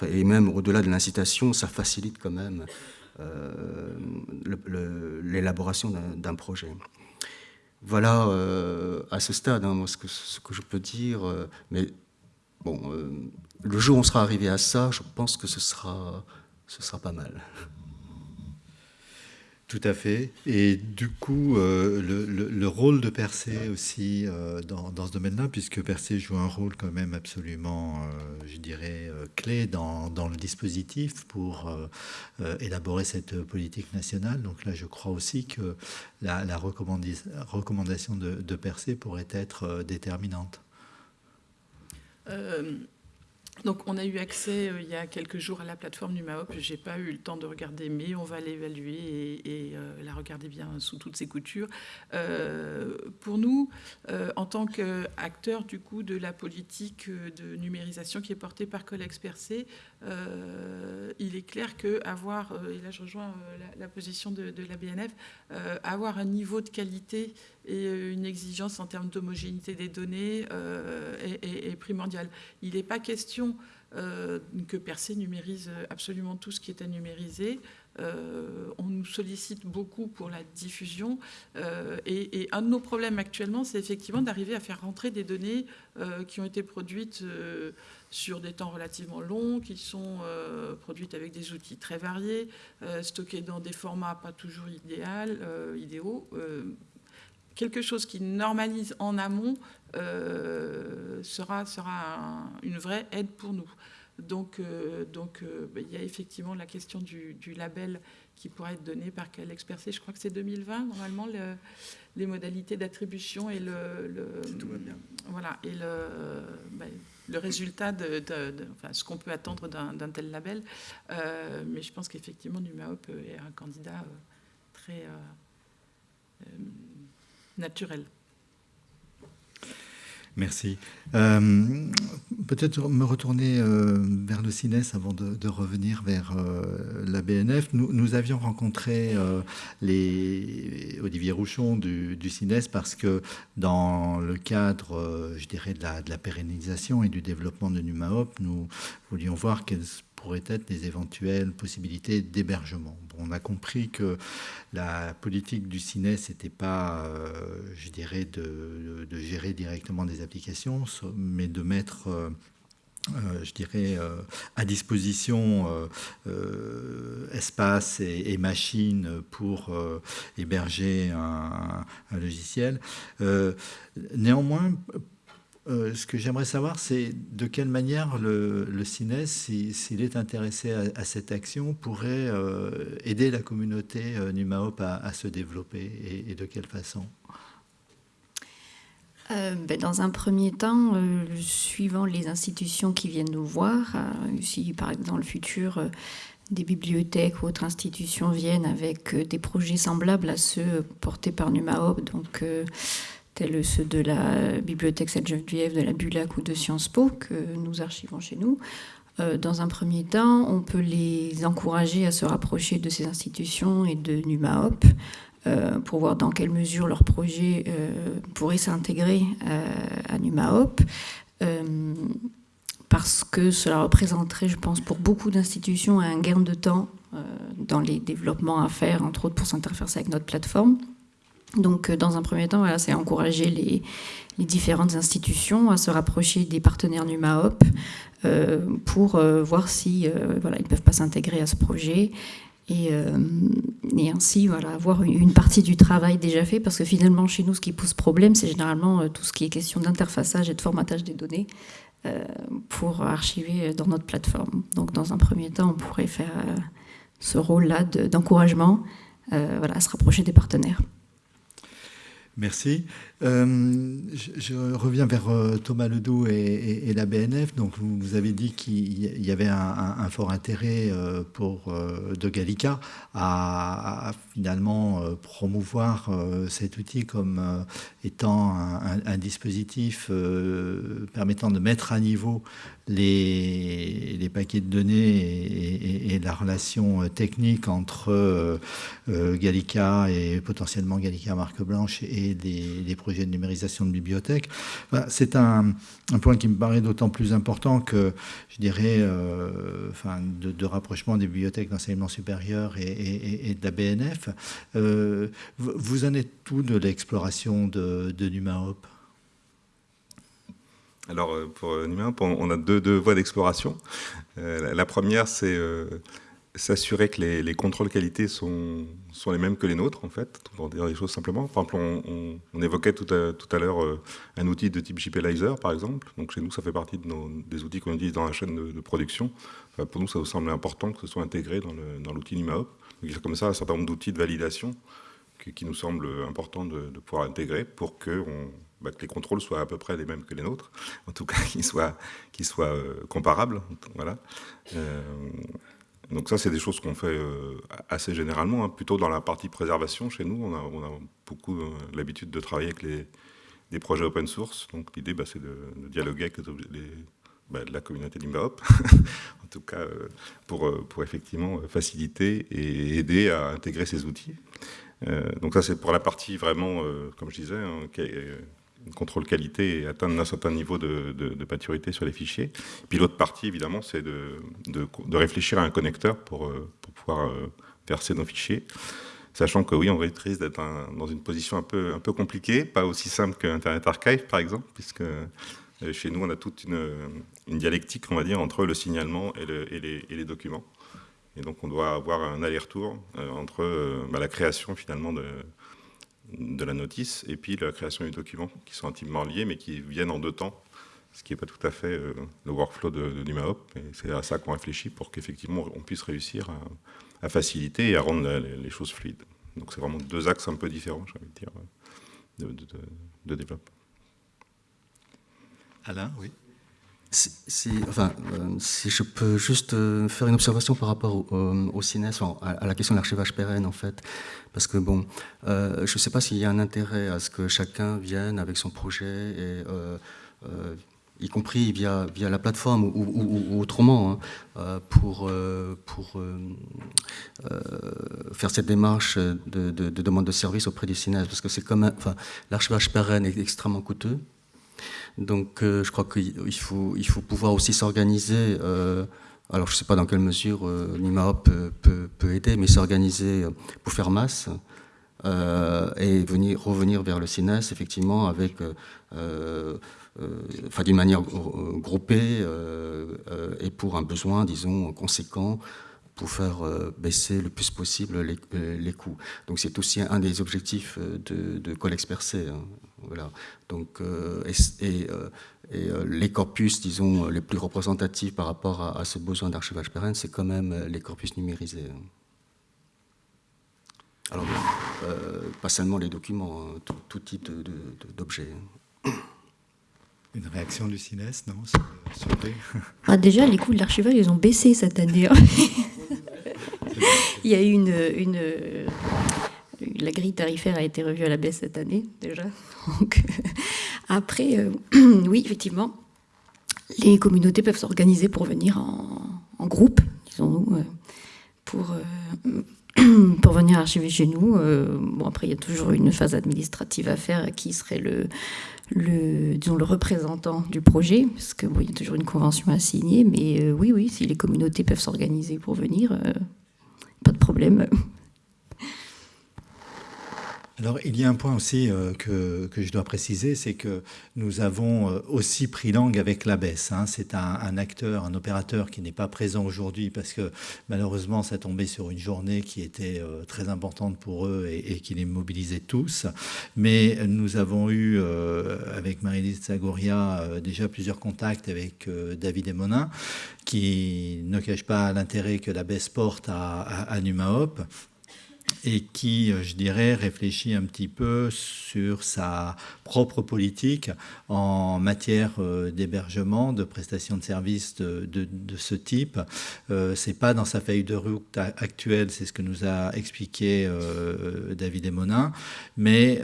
et même au-delà de l'incitation, ça facilite quand même euh, l'élaboration d'un projet. Voilà euh, à ce stade hein, ce, que, je peux dire, euh, mais bon, le jour où on sera arrivé à ça, je pense que ce sera pas mal. Tout à fait. Et du coup, euh, le, rôle de Percé aussi euh, dans, ce domaine-là, puisque Percé joue un rôle quand même absolument, euh, je dirais, clé dans, le dispositif pour élaborer cette politique nationale. Donc là, je crois aussi que la, recommandation de, de Percé pourrait être déterminante. Donc, on a eu accès euh, il y a quelques jours à la plateforme NumaHop. Je n'ai pas eu le temps de regarder, mais on va l'évaluer et, euh, la regarder bien sous toutes ses coutures. Euh, pour nous, en tant qu'acteurs du coup de la politique de numérisation qui est portée par Collex Percé, il est clair que avoir, et là je rejoins la, position de, la BNF, avoir un niveau de qualité et une exigence en termes d'homogénéité des données est, est primordial. Il n'est pas question euh, que Percé numérise absolument tout ce qui est à numériser. Euh, on nous sollicite beaucoup pour la diffusion. Euh, et, un de nos problèmes actuellement, c'est effectivement d'arriver à faire rentrer des données qui ont été produites sur des temps relativement longs, qui sont produites avec des outils très variés, stockées dans des formats pas toujours idéaux quelque chose qui normalise en amont sera, sera une vraie aide pour nous. Donc, donc bah, il y a effectivement la question du, du label qui pourrait être donné par quel expert Je crois que c'est 2020, normalement, les modalités d'attribution et le, Voilà, et le, le résultat de, enfin, ce qu'on peut attendre d'un tel label. Euh, mais je pense qu'effectivement, Numaop est un candidat euh, très euh, naturel. Merci. Euh, peut-être me retourner euh, vers le CINES avant de, revenir vers euh, la BNF. Nous, avions rencontré les Olivier Rouchon du, du, CINES parce que dans le cadre, je dirais, de la, de la, pérennisation et du développement de NUMAOP, nous voulions voir quelles pourraient être des éventuelles possibilités d'hébergement. on a compris que la politique du CINES n'était pas, euh, je dirais, de, gérer directement des applications, mais de mettre... Euh, euh, je dirais, à disposition espace et, machines pour héberger un, un logiciel. néanmoins, euh, ce que j'aimerais savoir, c'est de quelle manière le, CINES, s'il est intéressé à, cette action, pourrait euh, aider la communauté euh, NUMAOP à, se développer et, de quelle façon? Ben, dans un premier temps, suivant les institutions qui viennent nous voir, si par exemple dans le futur des bibliothèques ou autres institutions viennent avec des projets semblables à ceux portés par NUMAOP, donc tels ceux de la Bibliothèque Sainte-Geneviève, de la Bulac ou de Sciences Po, que nous archivons chez nous. Euh, dans un premier temps, on peut les encourager à se rapprocher de ces institutions et de NUMAOP euh, pour voir dans quelle mesure leur projet euh, pourrait s'intégrer à NUMAOP. parce que cela représenterait, je pense, pour beaucoup d'institutions un gain de temps dans les développements à faire, entre autres pour s'interférer avec notre plateforme. Donc, euh, dans un premier temps, voilà, c'est encourager les, différentes institutions à se rapprocher des partenaires NUMAOP euh, pour euh, voir si voilà, ils ne peuvent pas s'intégrer à ce projet et, ainsi voilà, avoir une, partie du travail déjà fait parce que finalement, chez nous, ce qui pose problème, c'est généralement tout ce qui est question d'interfaçage et de formatage des données pour archiver dans notre plateforme. Donc, dans un premier temps, on pourrait faire ce rôle-là d'encouragement voilà, à se rapprocher des partenaires. Merci. Euh, je, reviens vers euh, Thomas Ledoux et, la BNF. Donc, vous, avez dit qu'il y avait un, fort intérêt euh, pour de Gallica à, finalement promouvoir cet outil comme étant un, dispositif permettant de mettre à niveau les, paquets de données et, la relation technique entre Gallica et potentiellement Gallica marque blanche et des projets de numérisation de bibliothèques. c'est un, point qui me paraît d'autant plus important que, je dirais, euh, enfin, de, rapprochement des bibliothèques d'enseignement supérieur et, de la BNF. Euh, vous en êtes tout de l'exploration de, de NumaHop alors, euh, pour NumaHop, on a deux, deux voies d'exploration. la première, c'est s'assurer que les, contrôles qualité sont, sont, les mêmes que les nôtres, en fait, pour dire les choses simplement. Par exemple, on, évoquait tout à, tout à l'heure euh, un outil de type JPLizer, par exemple. Donc chez nous, ça fait partie des outils qu'on utilise dans la chaîne de, production. pour nous, ça nous semble important que ce soit intégré dans l'outil NimaHop. Donc il y a comme ça un certain nombre d'outils de validation qui, nous semblent importants de, pouvoir intégrer pour que, bah, que, les contrôles soient à peu près les mêmes que les nôtres, en tout cas qu'ils soient, soient euh, comparables. Voilà. Euh, donc ça, c'est des choses qu'on fait euh, assez généralement, hein. plutôt dans la partie préservation chez nous. On a, beaucoup euh, l'habitude de travailler avec les, des projets open source. Donc l'idée, bah, c'est de, dialoguer avec les, bah, la communauté d'Imbaop, en tout cas euh, pour, pour effectivement faciliter et aider à intégrer ces outils. donc ça, c'est pour la partie vraiment, comme je disais, hein, contrôle qualité et atteindre un certain niveau de, de, maturité sur les fichiers. Puis l'autre partie, évidemment, c'est de, de, réfléchir à un connecteur pour, euh, pour pouvoir euh, verser nos fichiers. Sachant que oui, on risque d'être dans une position un peu, un peu compliquée, pas aussi simple qu'Internet Archive, par exemple, puisque euh, chez nous, on a toute une, une dialectique, on va dire, entre le signalement et, le, et, les, et les, documents. Et donc, on doit avoir un aller-retour entre bah, la création, finalement, de, de la notice, et puis la création du document, qui sont intimement liés, mais qui viennent en deux temps, ce qui n'est pas tout à fait euh, le workflow de, de NumaHop. Et c'est à ça qu'on réfléchit pour qu'effectivement on puisse réussir à, faciliter et à rendre les, choses fluides. Donc c'est vraiment deux axes un peu différents, j'ai envie de dire, de, de développement. Alain, oui. Si, enfin, euh, si je peux juste euh, faire une observation par rapport au, au CINES, à, la question de l'archivage pérenne en fait, parce que bon, euh, je ne sais pas s'il y a un intérêt à ce que chacun vienne avec son projet, et, y compris via, la plateforme ou, autrement, hein, pour, faire cette démarche de, de, demande de service auprès du CINES, parce que c'est comme, l'archivage pérenne est extrêmement coûteux. Donc euh, je crois qu'il faut, pouvoir aussi s'organiser. Euh, alors je ne sais pas dans quelle mesure euh, peut, aider, mais s'organiser pour faire masse. et venir, revenir vers le CINES, effectivement, avec, d'une manière groupée et pour un besoin, disons, conséquent pour faire baisser le plus possible les, coûts. Donc c'est aussi un des objectifs de, de Percé. Hein. Voilà. Donc, euh, et, euh, euh, les corpus, disons, les plus représentatifs par rapport à, ce besoin d'archivage pérenne, c'est quand même les corpus numérisés. Alors, pas seulement les documents, hein, tout, type d'objets. Une réaction du CINES, non ah, Déjà, les coûts de l'archivage, ils ont baissé cette année. Hein. Il y a eu une, une, la grille tarifaire a été revue à la baisse cette année déjà. Donc, après, euh, oui, effectivement, les communautés peuvent s'organiser pour venir en, groupe, disons-nous, euh, pour, euh, venir archiver chez nous. bon, après, il y a toujours une phase administrative à faire qui serait le, représentant du projet, parce qu'il bon, y a toujours une convention à signer. Mais oui, oui, si les communautés peuvent s'organiser pour venir, pas de problème. Alors, il y a un point aussi euh, que, que, je dois préciser, c'est que nous avons euh, aussi pris langue avec l'ABES. Hein. C'est un, acteur, un opérateur qui n'est pas présent aujourd'hui parce que malheureusement, ça tombait sur une journée qui était euh, très importante pour eux et, qui les mobilisait tous. Mais nous avons eu, avec Marie-Lise Zagoria, déjà plusieurs contacts avec David Emonin, qui ne cache pas l'intérêt que l'ABES porte à, à, à NumaHop et qui, euh, je dirais, réfléchit un petit peu sur sa propre politique en matière euh, d'hébergement, de prestation de services de, ce type. Euh, c'est pas dans sa feuille de route actuelle, c'est ce que nous a expliqué euh, David Emonin, mais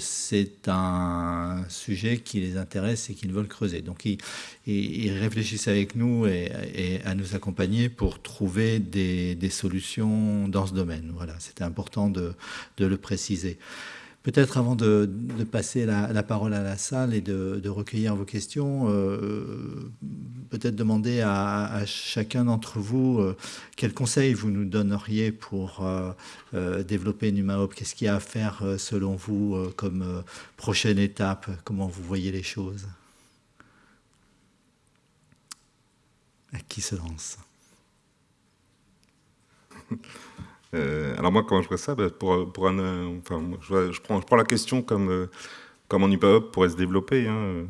c'est un sujet qui les intéresse et qu'ils veulent creuser. Donc ils, ils, réfléchissent avec nous et, à nous accompagner pour trouver des, solutions dans ce domaine. Voilà, c'était important de, le préciser. Peut-être avant de, passer la, parole à la salle et de, recueillir vos questions, euh, peut-être demander à, chacun d'entre vous euh, quels conseils vous nous donneriez pour euh, développer NumaHop. Qu'est-ce qu'il y a à faire selon vous comme prochaine étape? Comment vous voyez les choses? À qui se lance Euh, alors moi, quand je vois ça, bah, pour, pour un, euh, enfin, je, prends, je prends la question comme euh, comment NupaHop pourrait se développer. Hein.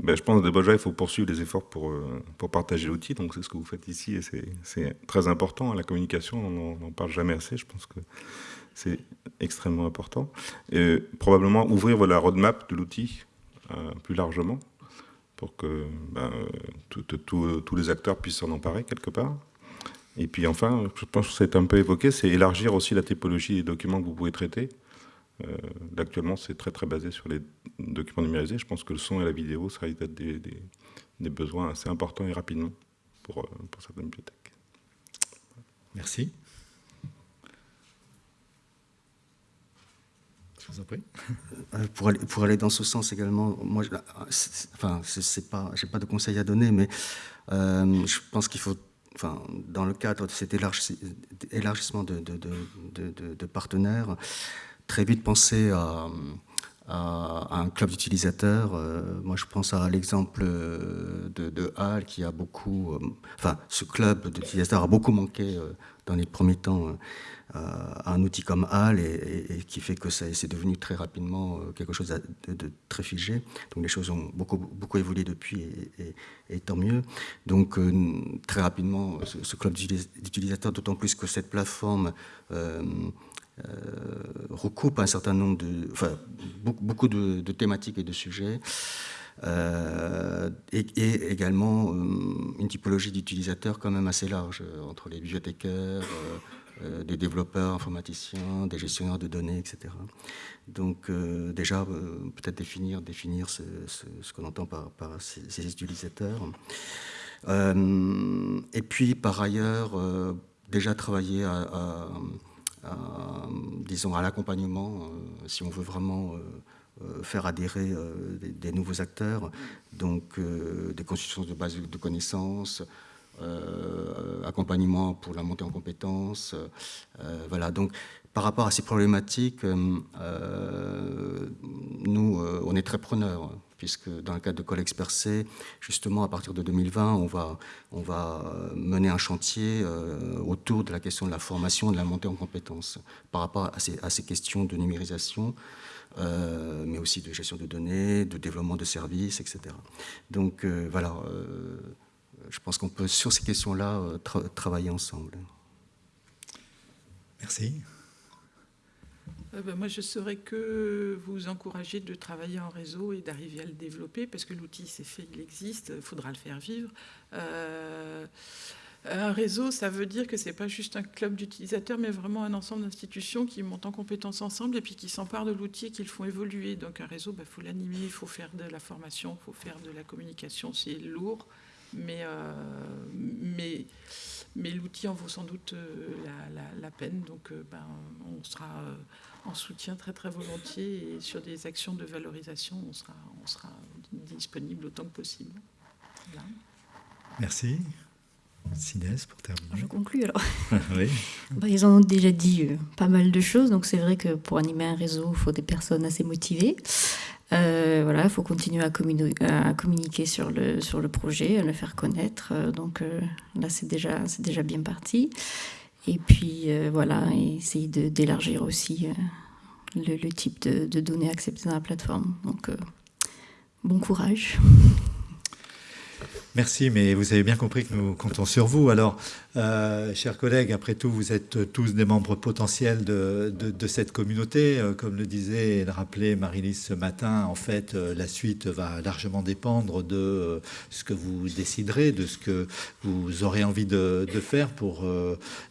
Ben, je pense que déjà, il faut poursuivre les efforts pour, pour partager l'outil. Donc c'est ce que vous faites ici et c'est très important. La communication, on n'en parle jamais assez. Je pense que c'est extrêmement important. Et probablement ouvrir la roadmap de l'outil plus largement pour que ben, tous les acteurs puissent s'en emparer quelque part. Et puis enfin, je pense que c'est un peu évoqué, c'est élargir aussi la typologie des documents que vous pouvez traiter. Euh, actuellement, c'est très très basé sur les documents numérisés. Je pense que le son et la vidéo seraient des, des, des besoins assez importants et rapidement pour, euh, pour certaines bibliothèques. Merci. Euh, pour, aller, dans ce sens également, moi, je, enfin, pas, pas de conseils à donner, mais euh, je pense qu'il faut enfin, dans le cadre de cet élargissement de, partenaires, très vite penser à, un club d'utilisateurs. moi, je pense à l'exemple de, de Hall qui a beaucoup, enfin, ce club d'utilisateurs a beaucoup manqué dans les premiers temps à un outil comme HAL et, qui fait que c'est devenu très rapidement quelque chose de, très figé. Donc les choses ont beaucoup, beaucoup évolué depuis et, tant mieux. Donc très rapidement, ce, club d'utilisateurs, d'autant plus que cette plateforme euh, recoupe un certain nombre de, enfin, beaucoup, de, thématiques et de sujets. Euh, et, également euh, une typologie d'utilisateurs quand même assez large, entre les bibliothécaires, des développeurs informaticiens, des gestionnaires de données, etc. Donc déjà, peut-être définir, définir ce, qu'on entend par, ces, utilisateurs. et puis, par ailleurs, déjà travailler à euh, disons, à l'accompagnement, euh, si on veut vraiment euh, faire adhérer des, nouveaux acteurs, donc des constructions de bases de connaissances, accompagnement pour la montée en compétences. voilà, donc par rapport à ces problématiques, nous, on est très preneurs puisque dans le cadre de Collex Percé, justement, à partir de 2020, on va, on va mener un chantier euh, autour de la question de la formation, de la montée en compétences, par rapport à ces, à ces questions de numérisation, euh, mais aussi de gestion de données, de développement de services, etc. Donc euh, voilà, je pense qu'on peut, sur ces questions-là, travailler ensemble. Merci. Euh, ben, moi, je saurais que vous encourager de travailler en réseau et d'arriver à le développer, parce que l'outil, c'est fait, il existe, il faudra le faire vivre. Euh, un réseau, ça veut dire que ce n'est pas juste un club d'utilisateurs, mais vraiment un ensemble d'institutions qui montent en compétences ensemble et puis qui s'emparent de l'outil et qui le font évoluer. Donc un réseau, il ben, faut l'animer, il faut faire de la formation, il faut faire de la communication, c'est lourd, mais, euh, mais, l'outil en vaut sans doute la, peine. Donc ben, on sera en soutien très très volontiers et sur des actions de valorisation, on sera, on sera disponible autant que possible. Merci. Sinès, pour terminer. Je conclue alors. oui. Bah, ils ont déjà dit euh, pas mal de choses, donc c'est vrai que pour animer un réseau, il faut des personnes assez motivées. Euh, voilà, il faut continuer à, à, communiquer sur le, sur le projet, à le faire connaître. Euh, donc là, c'est déjà, déjà bien parti. Et puis voilà, essayer d'élargir aussi le, type de, données acceptées dans la plateforme. Donc bon courage. Merci, mais vous avez bien compris que nous comptons sur vous. Alors, euh, chers collègues, après tout, vous êtes tous des membres potentiels de, cette communauté. Euh, comme le disait et le rappelait Marie-Lise ce matin, en fait, euh, la suite va largement dépendre de ce que vous déciderez, de ce que vous aurez envie de, faire pour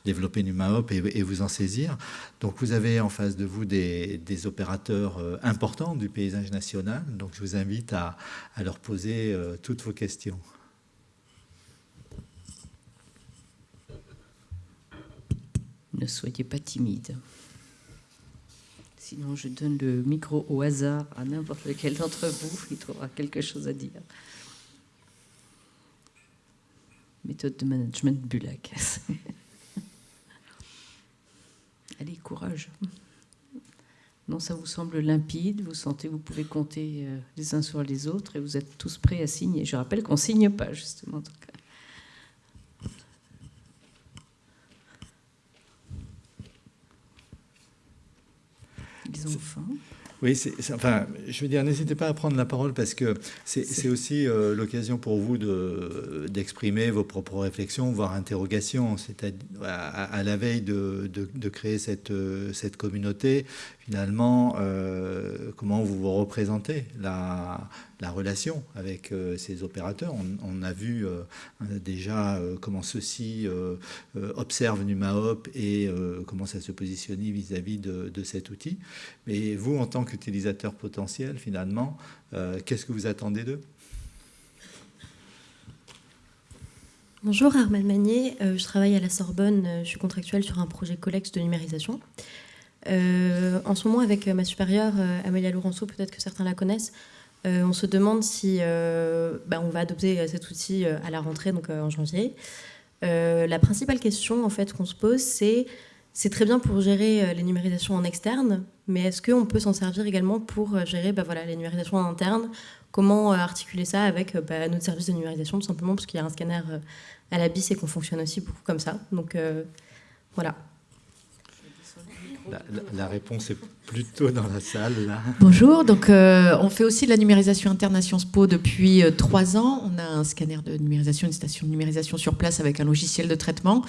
développer NumaHop et, vous en saisir. Donc, vous avez en face de vous des, opérateurs importants du paysage national. Donc, je vous invite à leur poser toutes vos questions. Ne soyez pas timide. Sinon, je donne le micro au hasard à n'importe lequel d'entre vous. Il trouvera quelque chose à dire. Méthode de management Bulac. Allez, courage. Non, ça vous semble limpide, vous sentez, vous pouvez compter euh, les uns sur les autres et vous êtes tous prêts à signer. Je rappelle qu'on ne signe pas, justement. Oui, enfin, je veux dire, n'hésitez pas à prendre la parole parce que c'est aussi euh, l'occasion pour vous d'exprimer vos propres réflexions, voire interrogations. C'est à, la veille de, de, créer cette, cette communauté, finalement, euh, comment vous vous représentez la, la relation avec euh, ces opérateurs? On, a vu euh, déjà comment ceux-ci observent NumaHop et comment ça se positionne vis-à-vis de, cet outil. Mais vous, en tant qu'utilisateur potentiel, finalement, qu'est-ce que vous attendez d'eux? Bonjour, Armel Magnier. je travaille à la Sorbonne. Je suis contractuelle sur un projet Collex de numérisation. Euh, en ce moment, avec euh, ma supérieure, euh, Amélia Laurenceau, peut-être que certains la connaissent, on se demande si bah, on va adopter cet outil à la rentrée, donc en janvier. la principale question en fait qu'on se pose, c'est c'est très bien pour gérer les numérisations en externe, mais est-ce qu'on peut s'en servir également pour gérer bah, voilà, les numérisations en interne? Comment articuler ça avec bah, notre service de numérisation, tout simplement parce qu'il y a un scanner à la BIS et qu'on fonctionne aussi beaucoup comme ça. Donc voilà. La, réponse est plutôt dans la salle. Bonjour, donc euh, on fait aussi de la numérisation interne à Sciences Po depuis euh, trois ans. On a un scanner de numérisation, une station de numérisation sur place avec un logiciel de traitement.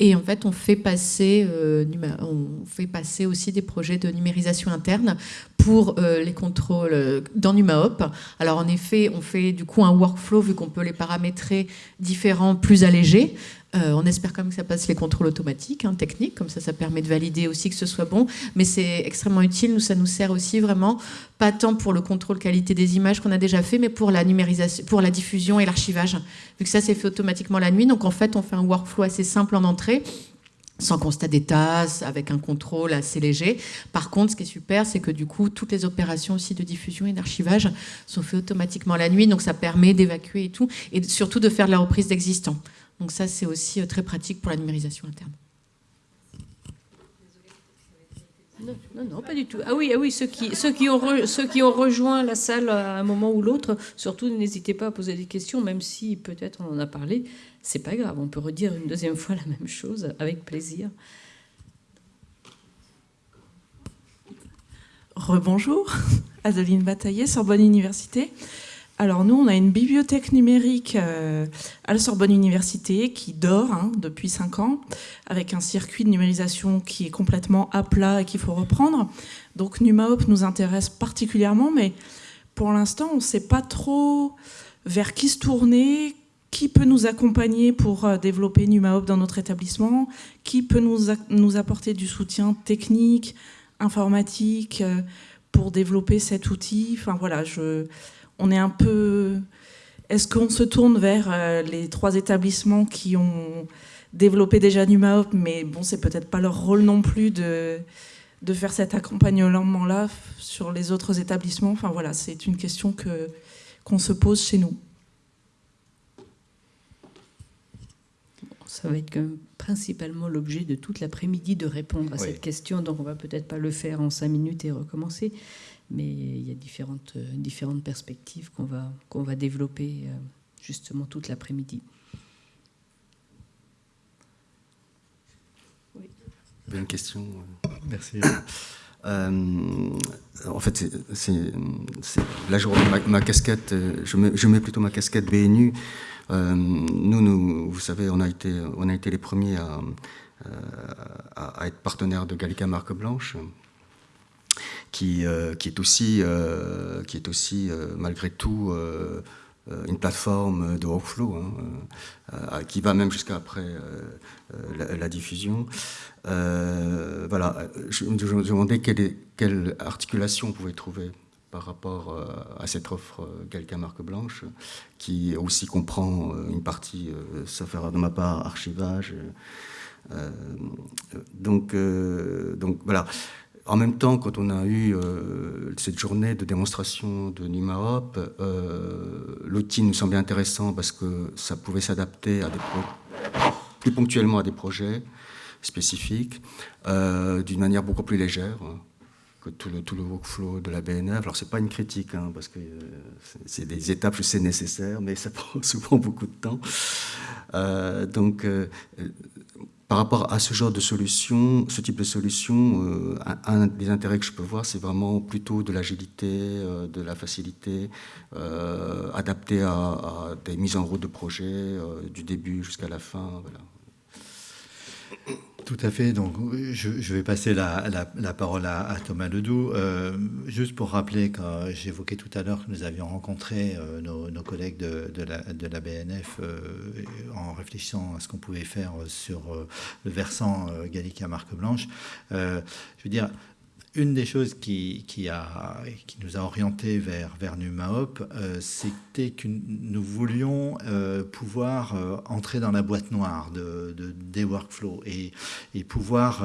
Et en fait, on fait passer, euh, on fait passer aussi des projets de numérisation interne pour les contrôles dans NumaHop. Alors en effet, on fait du coup un workflow vu qu'on peut les paramétrer différents, plus allégés. Euh, on espère quand même que ça passe les contrôles automatiques, hein, techniques, comme ça, ça permet de valider aussi que ce soit bon. Mais c'est extrêmement utile. Nous, ça nous sert aussi vraiment, pas tant pour le contrôle qualité des images qu'on a déjà fait, mais pour la numérisation, pour la diffusion et l'archivage. Vu que ça, c'est fait automatiquement la nuit. Donc, en fait, on fait un workflow assez simple en entrée sans constat d'état, avec un contrôle assez léger. Par contre, ce qui est super, c'est que du coup, toutes les opérations aussi de diffusion et d'archivage sont faites automatiquement la nuit, donc ça permet d'évacuer et tout, et surtout de faire de la reprise d'existants. Donc ça, c'est aussi euh, très pratique pour la numérisation interne. Non, non, pas du tout. Ah oui, ah oui ceux, qui, ceux, qui ont ceux qui ont rejoint la salle à un moment ou l'autre, surtout n'hésitez pas à poser des questions, même si peut-être on en a parlé. C'est pas grave, on peut redire une deuxième fois la même chose avec plaisir. Rebonjour, Adeline Bataillé, Sorbonne Université. Alors nous, on a une bibliothèque numérique euh, à la Sorbonne Université qui dort hein, depuis 5 ans, avec un circuit de numérisation qui est complètement à plat et qu'il faut reprendre. Donc NumaHop nous intéresse particulièrement, mais pour l'instant, on ne sait pas trop vers qui se tourner, qui peut nous accompagner pour euh, développer NumaHop dans notre établissement, qui peut nous, nous apporter du soutien technique, informatique, euh, pour développer cet outil. Enfin voilà, je on est un peu... Est-ce qu'on se tourne vers euh, les trois établissements qui ont développé déjà NumaHop, mais bon, c'est peut-être pas leur rôle non plus de, de faire cet accompagnement-là sur les autres établissements. Enfin voilà, c'est une question que qu'on se pose chez nous. Ça va être principalement l'objet de toute l'après-midi de répondre à cette question, donc on va peut-être pas le faire en cinq minutes et recommencer mais il y a différentes, euh, différentes perspectives qu'on va, qu'on va développer euh, justement toute l'après-midi. Oui. Une question. Euh. Merci. en fait, c'est là je ma, ma, casquette, je mets, je mets, plutôt ma casquette BNU. nous, nous, vous savez, on a été, on a été les premiers à, à, à être partenaires de Gallica Marque Blanche qui, euh, qui est aussi, euh, qui est aussi euh, malgré tout une plateforme de workflow, hein, qui va même jusqu'à après la, diffusion. voilà, je, me demandais quelle, articulation on pouvait trouver par rapport à cette offre Gallica Marque Blanche, qui aussi comprend une partie, sauf erreur de ma part, archivage. donc, donc voilà. En même temps, quand on a eu euh, cette journée de démonstration de NumaHop, euh, l'outil nous semblait intéressant parce que ça pouvait s'adapter plus ponctuellement à des projets spécifiques, euh, d'une manière beaucoup plus légère hein, que tout le, workflow de la BNF. Alors c'est pas une critique, hein, parce que c'est des étapes, je sais, nécessaires, mais ça prend souvent beaucoup de temps. donc par rapport à ce genre de solution, ce type de solution, euh, un, des intérêts que je peux voir, c'est vraiment plutôt de l'agilité, euh, de la facilité, euh, adaptée à, des mises en route de projets du début jusqu'à la fin. Voilà. Tout à fait. Donc, je, vais passer la, parole à, Thomas Ledoux. Euh, juste pour rappeler, quand j'évoquais tout à l'heure que nous avions rencontré euh, nos, collègues de, la, BNF euh, en réfléchissant à ce qu'on pouvait faire sur le versant Gallica Marque Blanche. je veux dire, une des choses qui, a, qui nous a orientés vers, vers NumaHop, euh, c'était que nous voulions euh, pouvoir euh, entrer dans la boîte noire de, des workflows et, et pouvoir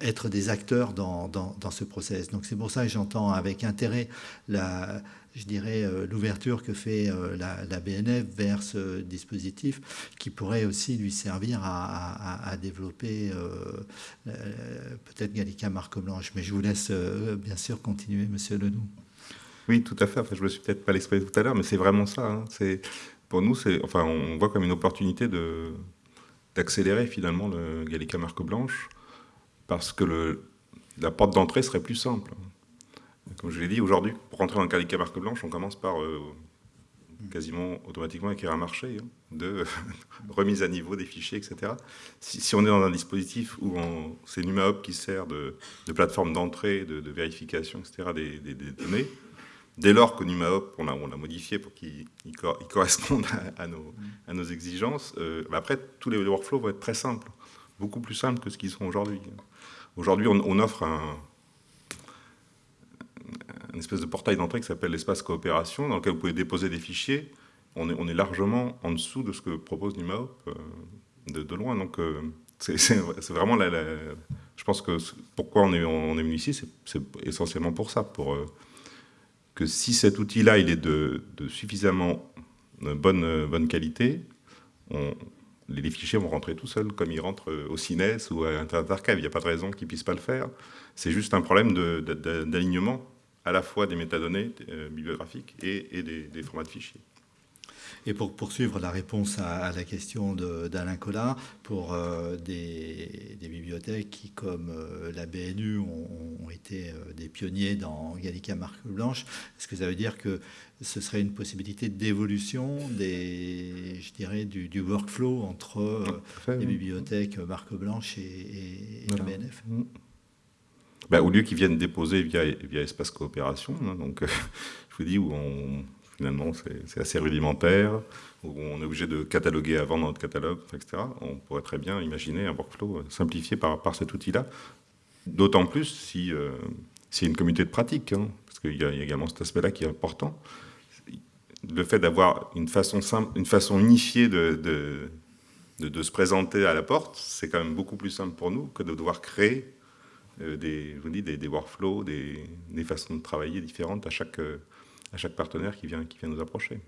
être des acteurs dans, dans, dans ce process. Donc c'est pour ça que j'entends avec intérêt la, je dirais, l'ouverture que fait la, BNF vers ce dispositif qui pourrait aussi lui servir à, développer peut-être Gallica Marque Blanche. Mais je vous laisse bien sûr continuer, Monsieur Ledoux. Oui, tout à fait. Enfin, je me suis peut-être pas l'exprimer tout à l'heure, mais c'est vraiment ça. Hein. C'est pour nous, enfin, on voit comme une opportunité de d'accélérer finalement le Gallica Marque Blanche parce que la porte d'entrée serait plus simple. Comme je l'ai dit, aujourd'hui, pour rentrer dans le Gallica Marque Blanche, on commence par euh, quasiment automatiquement écrire un marché hein, de remise à niveau des fichiers, etc. Si, on est dans un dispositif où c'est NumaHop qui sert de, plateforme d'entrée, de, vérification, etc., des données, dès lors que NumaHop, on l'a modifié pour qu'il corresponde à, nos, exigences, euh, après, tous les workflows vont être très simples, beaucoup plus simples que ce qu'ils sont aujourd'hui. Aujourd'hui, on, offre un, espèce de portail d'entrée qui s'appelle l'espace coopération, dans lequel vous pouvez déposer des fichiers. On est, largement en dessous de ce que propose NumaHop euh, de, loin. Donc, euh, c'est vraiment Je pense que pourquoi on est, venu ici, c'est essentiellement pour ça, pour que si cet outil-là il est de, suffisamment bonne, bonne qualité, les fichiers vont rentrer tout seuls, comme ils rentrent au CINES ou à Internet Archive. Il n'y a pas de raison qu'ils ne puissent pas le faire. C'est juste un problème d'alignement à la fois des métadonnées euh, bibliographiques et, des formats de fichiers. Et pour poursuivre la réponse à, la question d'Alain Collard, pour euh, des, bibliothèques qui, comme euh, la BNU, ont, été euh, des pionniers dans Gallica Marque Blanche, est-ce que ça veut dire que ce serait une possibilité d'évolution des, je dirais, du, workflow entre les bibliothèques Marque Blanche et, la BNF mm. Bah, Au lieu qu'ils viennent déposer via, via Espace Coopération, hein, donc je vous dis où finalement c'est assez rudimentaire, où on est obligé de cataloguer avant dans notre catalogue, etc. On pourrait très bien imaginer un workflow simplifié par, par cet outil-là, d'autant plus si euh, c'est une communauté de pratique, hein, parce qu'il y, a également cet aspect-là qui est important. Le fait d'avoir une façon simple, une façon unifiée de, de, se présenter à la porte, c'est quand même beaucoup plus simple pour nous que de devoir créer euh, des, je vous dis, des, workflows, des, façons de travailler différentes à chaque, euh, à chaque partenaire qui vient, qui vient nous approcher.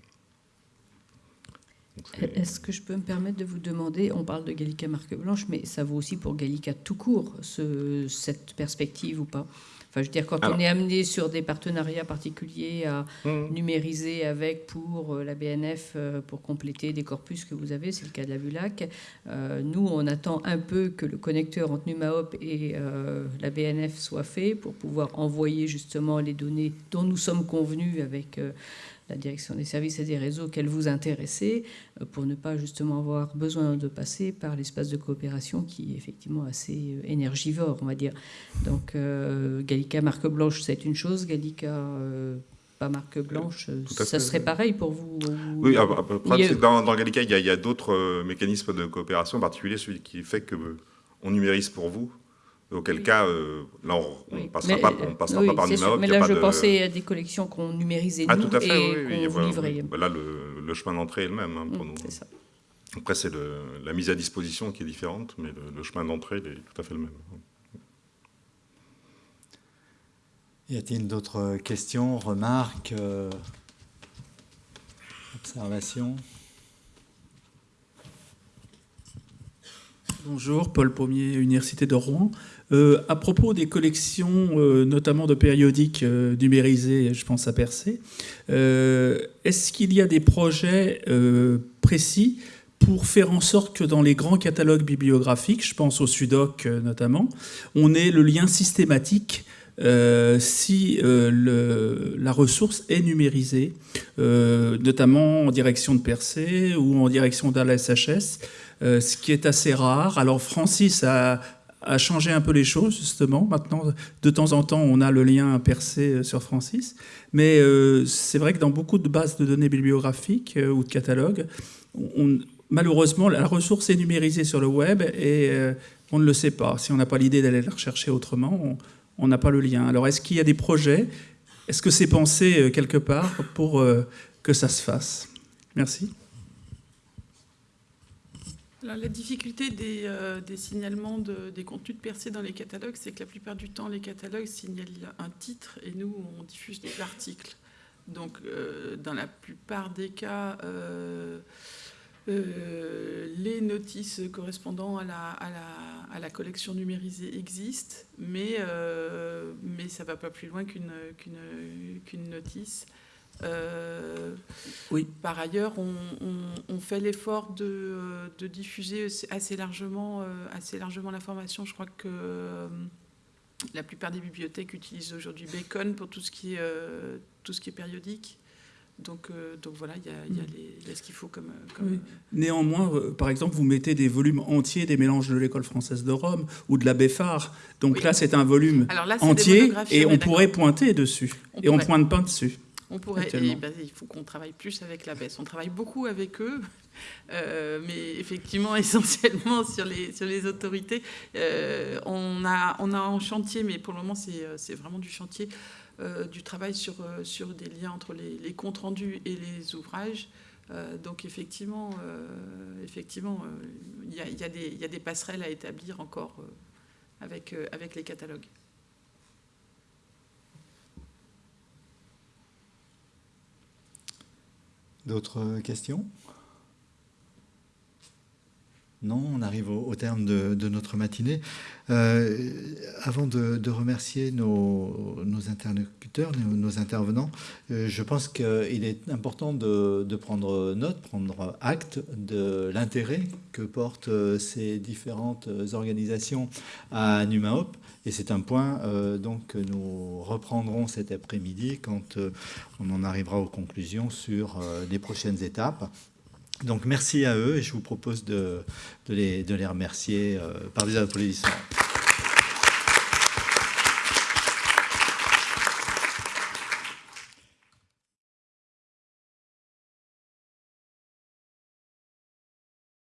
Est-ce que je peux me permettre de vous demander, on parle de Gallica marque blanche, mais ça vaut aussi pour Gallica tout court, ce, cette perspective ou pas? Enfin, je veux dire, quand on est amené sur des partenariats particuliers à mmh. numériser avec pour euh, la BNF, euh, pour compléter des corpus que vous avez, c'est le cas de la VULAC, euh, nous, on attend un peu que le connecteur entre NumaHop et la BNF soit fait pour pouvoir envoyer justement les données dont nous sommes convenus avec la direction des services et des réseaux qu'elle vous intéressait, euh, pour ne pas justement avoir besoin de passer par l'espace de coopération qui est effectivement assez euh, énergivore, on va dire. Donc euh, Gallica marque blanche, c'est une chose, Gallica pas marque blanche, ça serait pareil pour vous Oui, dans, dans, Gallica, il y a, a d'autres mécanismes de coopération, en particulier celui qui fait que on numérise pour vous Auquel cas, euh, là, on ne passera, pas, on passera pas par. Mais là, je pensais à des collections qu'on numérisait ah, nous tout à fait, et qu'on livrait. Là, le, chemin d'entrée est le même hein, pour mmh, nous. Ça. Après, c'est la mise à disposition qui est différente, mais le, chemin d'entrée est tout à fait le même. Y a-t-il d'autres questions, remarques, euh, observations? Bonjour, Paul Pommier, Université de Rouen. Euh, à propos des collections, euh, notamment de périodiques euh, numérisés, je pense à Percé, est-ce qu'il y a des projets précis pour faire en sorte que dans les grands catalogues bibliographiques, je pense au Sudoc notamment, on ait le lien systématique si la ressource est numérisée, notamment en direction de Percé ou en direction d'ALSHS, ce qui est assez rare. Alors Francis a a changé un peu les choses, justement. Maintenant, de temps en temps, on a le lien percé euh, sur Francis. Mais euh, c'est vrai que dans beaucoup de bases de données bibliographiques euh, ou de catalogues, malheureusement, la ressource est numérisée sur le web et on ne le sait pas. Si on n'a pas l'idée d'aller la rechercher autrement, on n'a pas le lien. Alors, est-ce qu'il y a des projets? Est-ce que c'est pensé quelque part pour que ça se fasse? Merci la difficulté des, euh, signalements des contenus de percée dans les catalogues, c'est que la plupart du temps, les catalogues signalent un titre et nous, on diffuse l'article. Donc, dans la plupart des cas, les notices correspondant à la, la, collection numérisée existent, mais, ça ne va pas plus loin qu'une notice. Euh, oui. Par ailleurs, on, fait l'effort de, de, diffuser assez largement, euh, assez largement l'information. Je crois que euh, la plupart des bibliothèques utilisent aujourd'hui Bacon pour tout ce qui est, tout ce qui est périodique. Donc, donc voilà, il y a, mm. ce qu'il faut comme. Néanmoins, par exemple, vous mettez des volumes entiers des mélanges de l'école française de Rome ou de la Béfard. Donc là, c'est un volume entier et on pourrait pointer dessus. et on pointe pas dessus. On pourrait, ben, il faut qu'on travaille plus avec la baisse. On travaille beaucoup avec eux, euh, mais effectivement, essentiellement sur les, sur les autorités. Euh, on, a, on a en chantier, mais pour le moment, c'est euh, vraiment du chantier, du travail sur, sur des liens entre les, comptes rendus et les ouvrages. donc effectivement, effectivement, il y, a, y, a y, a, des passerelles à établir encore avec, avec les catalogues. D'autres questions? Non, on arrive au, terme de, notre matinée. Euh, avant de, remercier nos, interlocuteurs, nos, intervenants, euh, je pense qu'il est important de, prendre note, prendre acte de l'intérêt que portent euh, ces différentes organisations à NUMAOP. Et c'est un point donc, que nous reprendrons cet après-midi quand on en arrivera aux conclusions sur les prochaines étapes. Donc merci à eux et je vous propose de, les, remercier euh, par des applaudissements.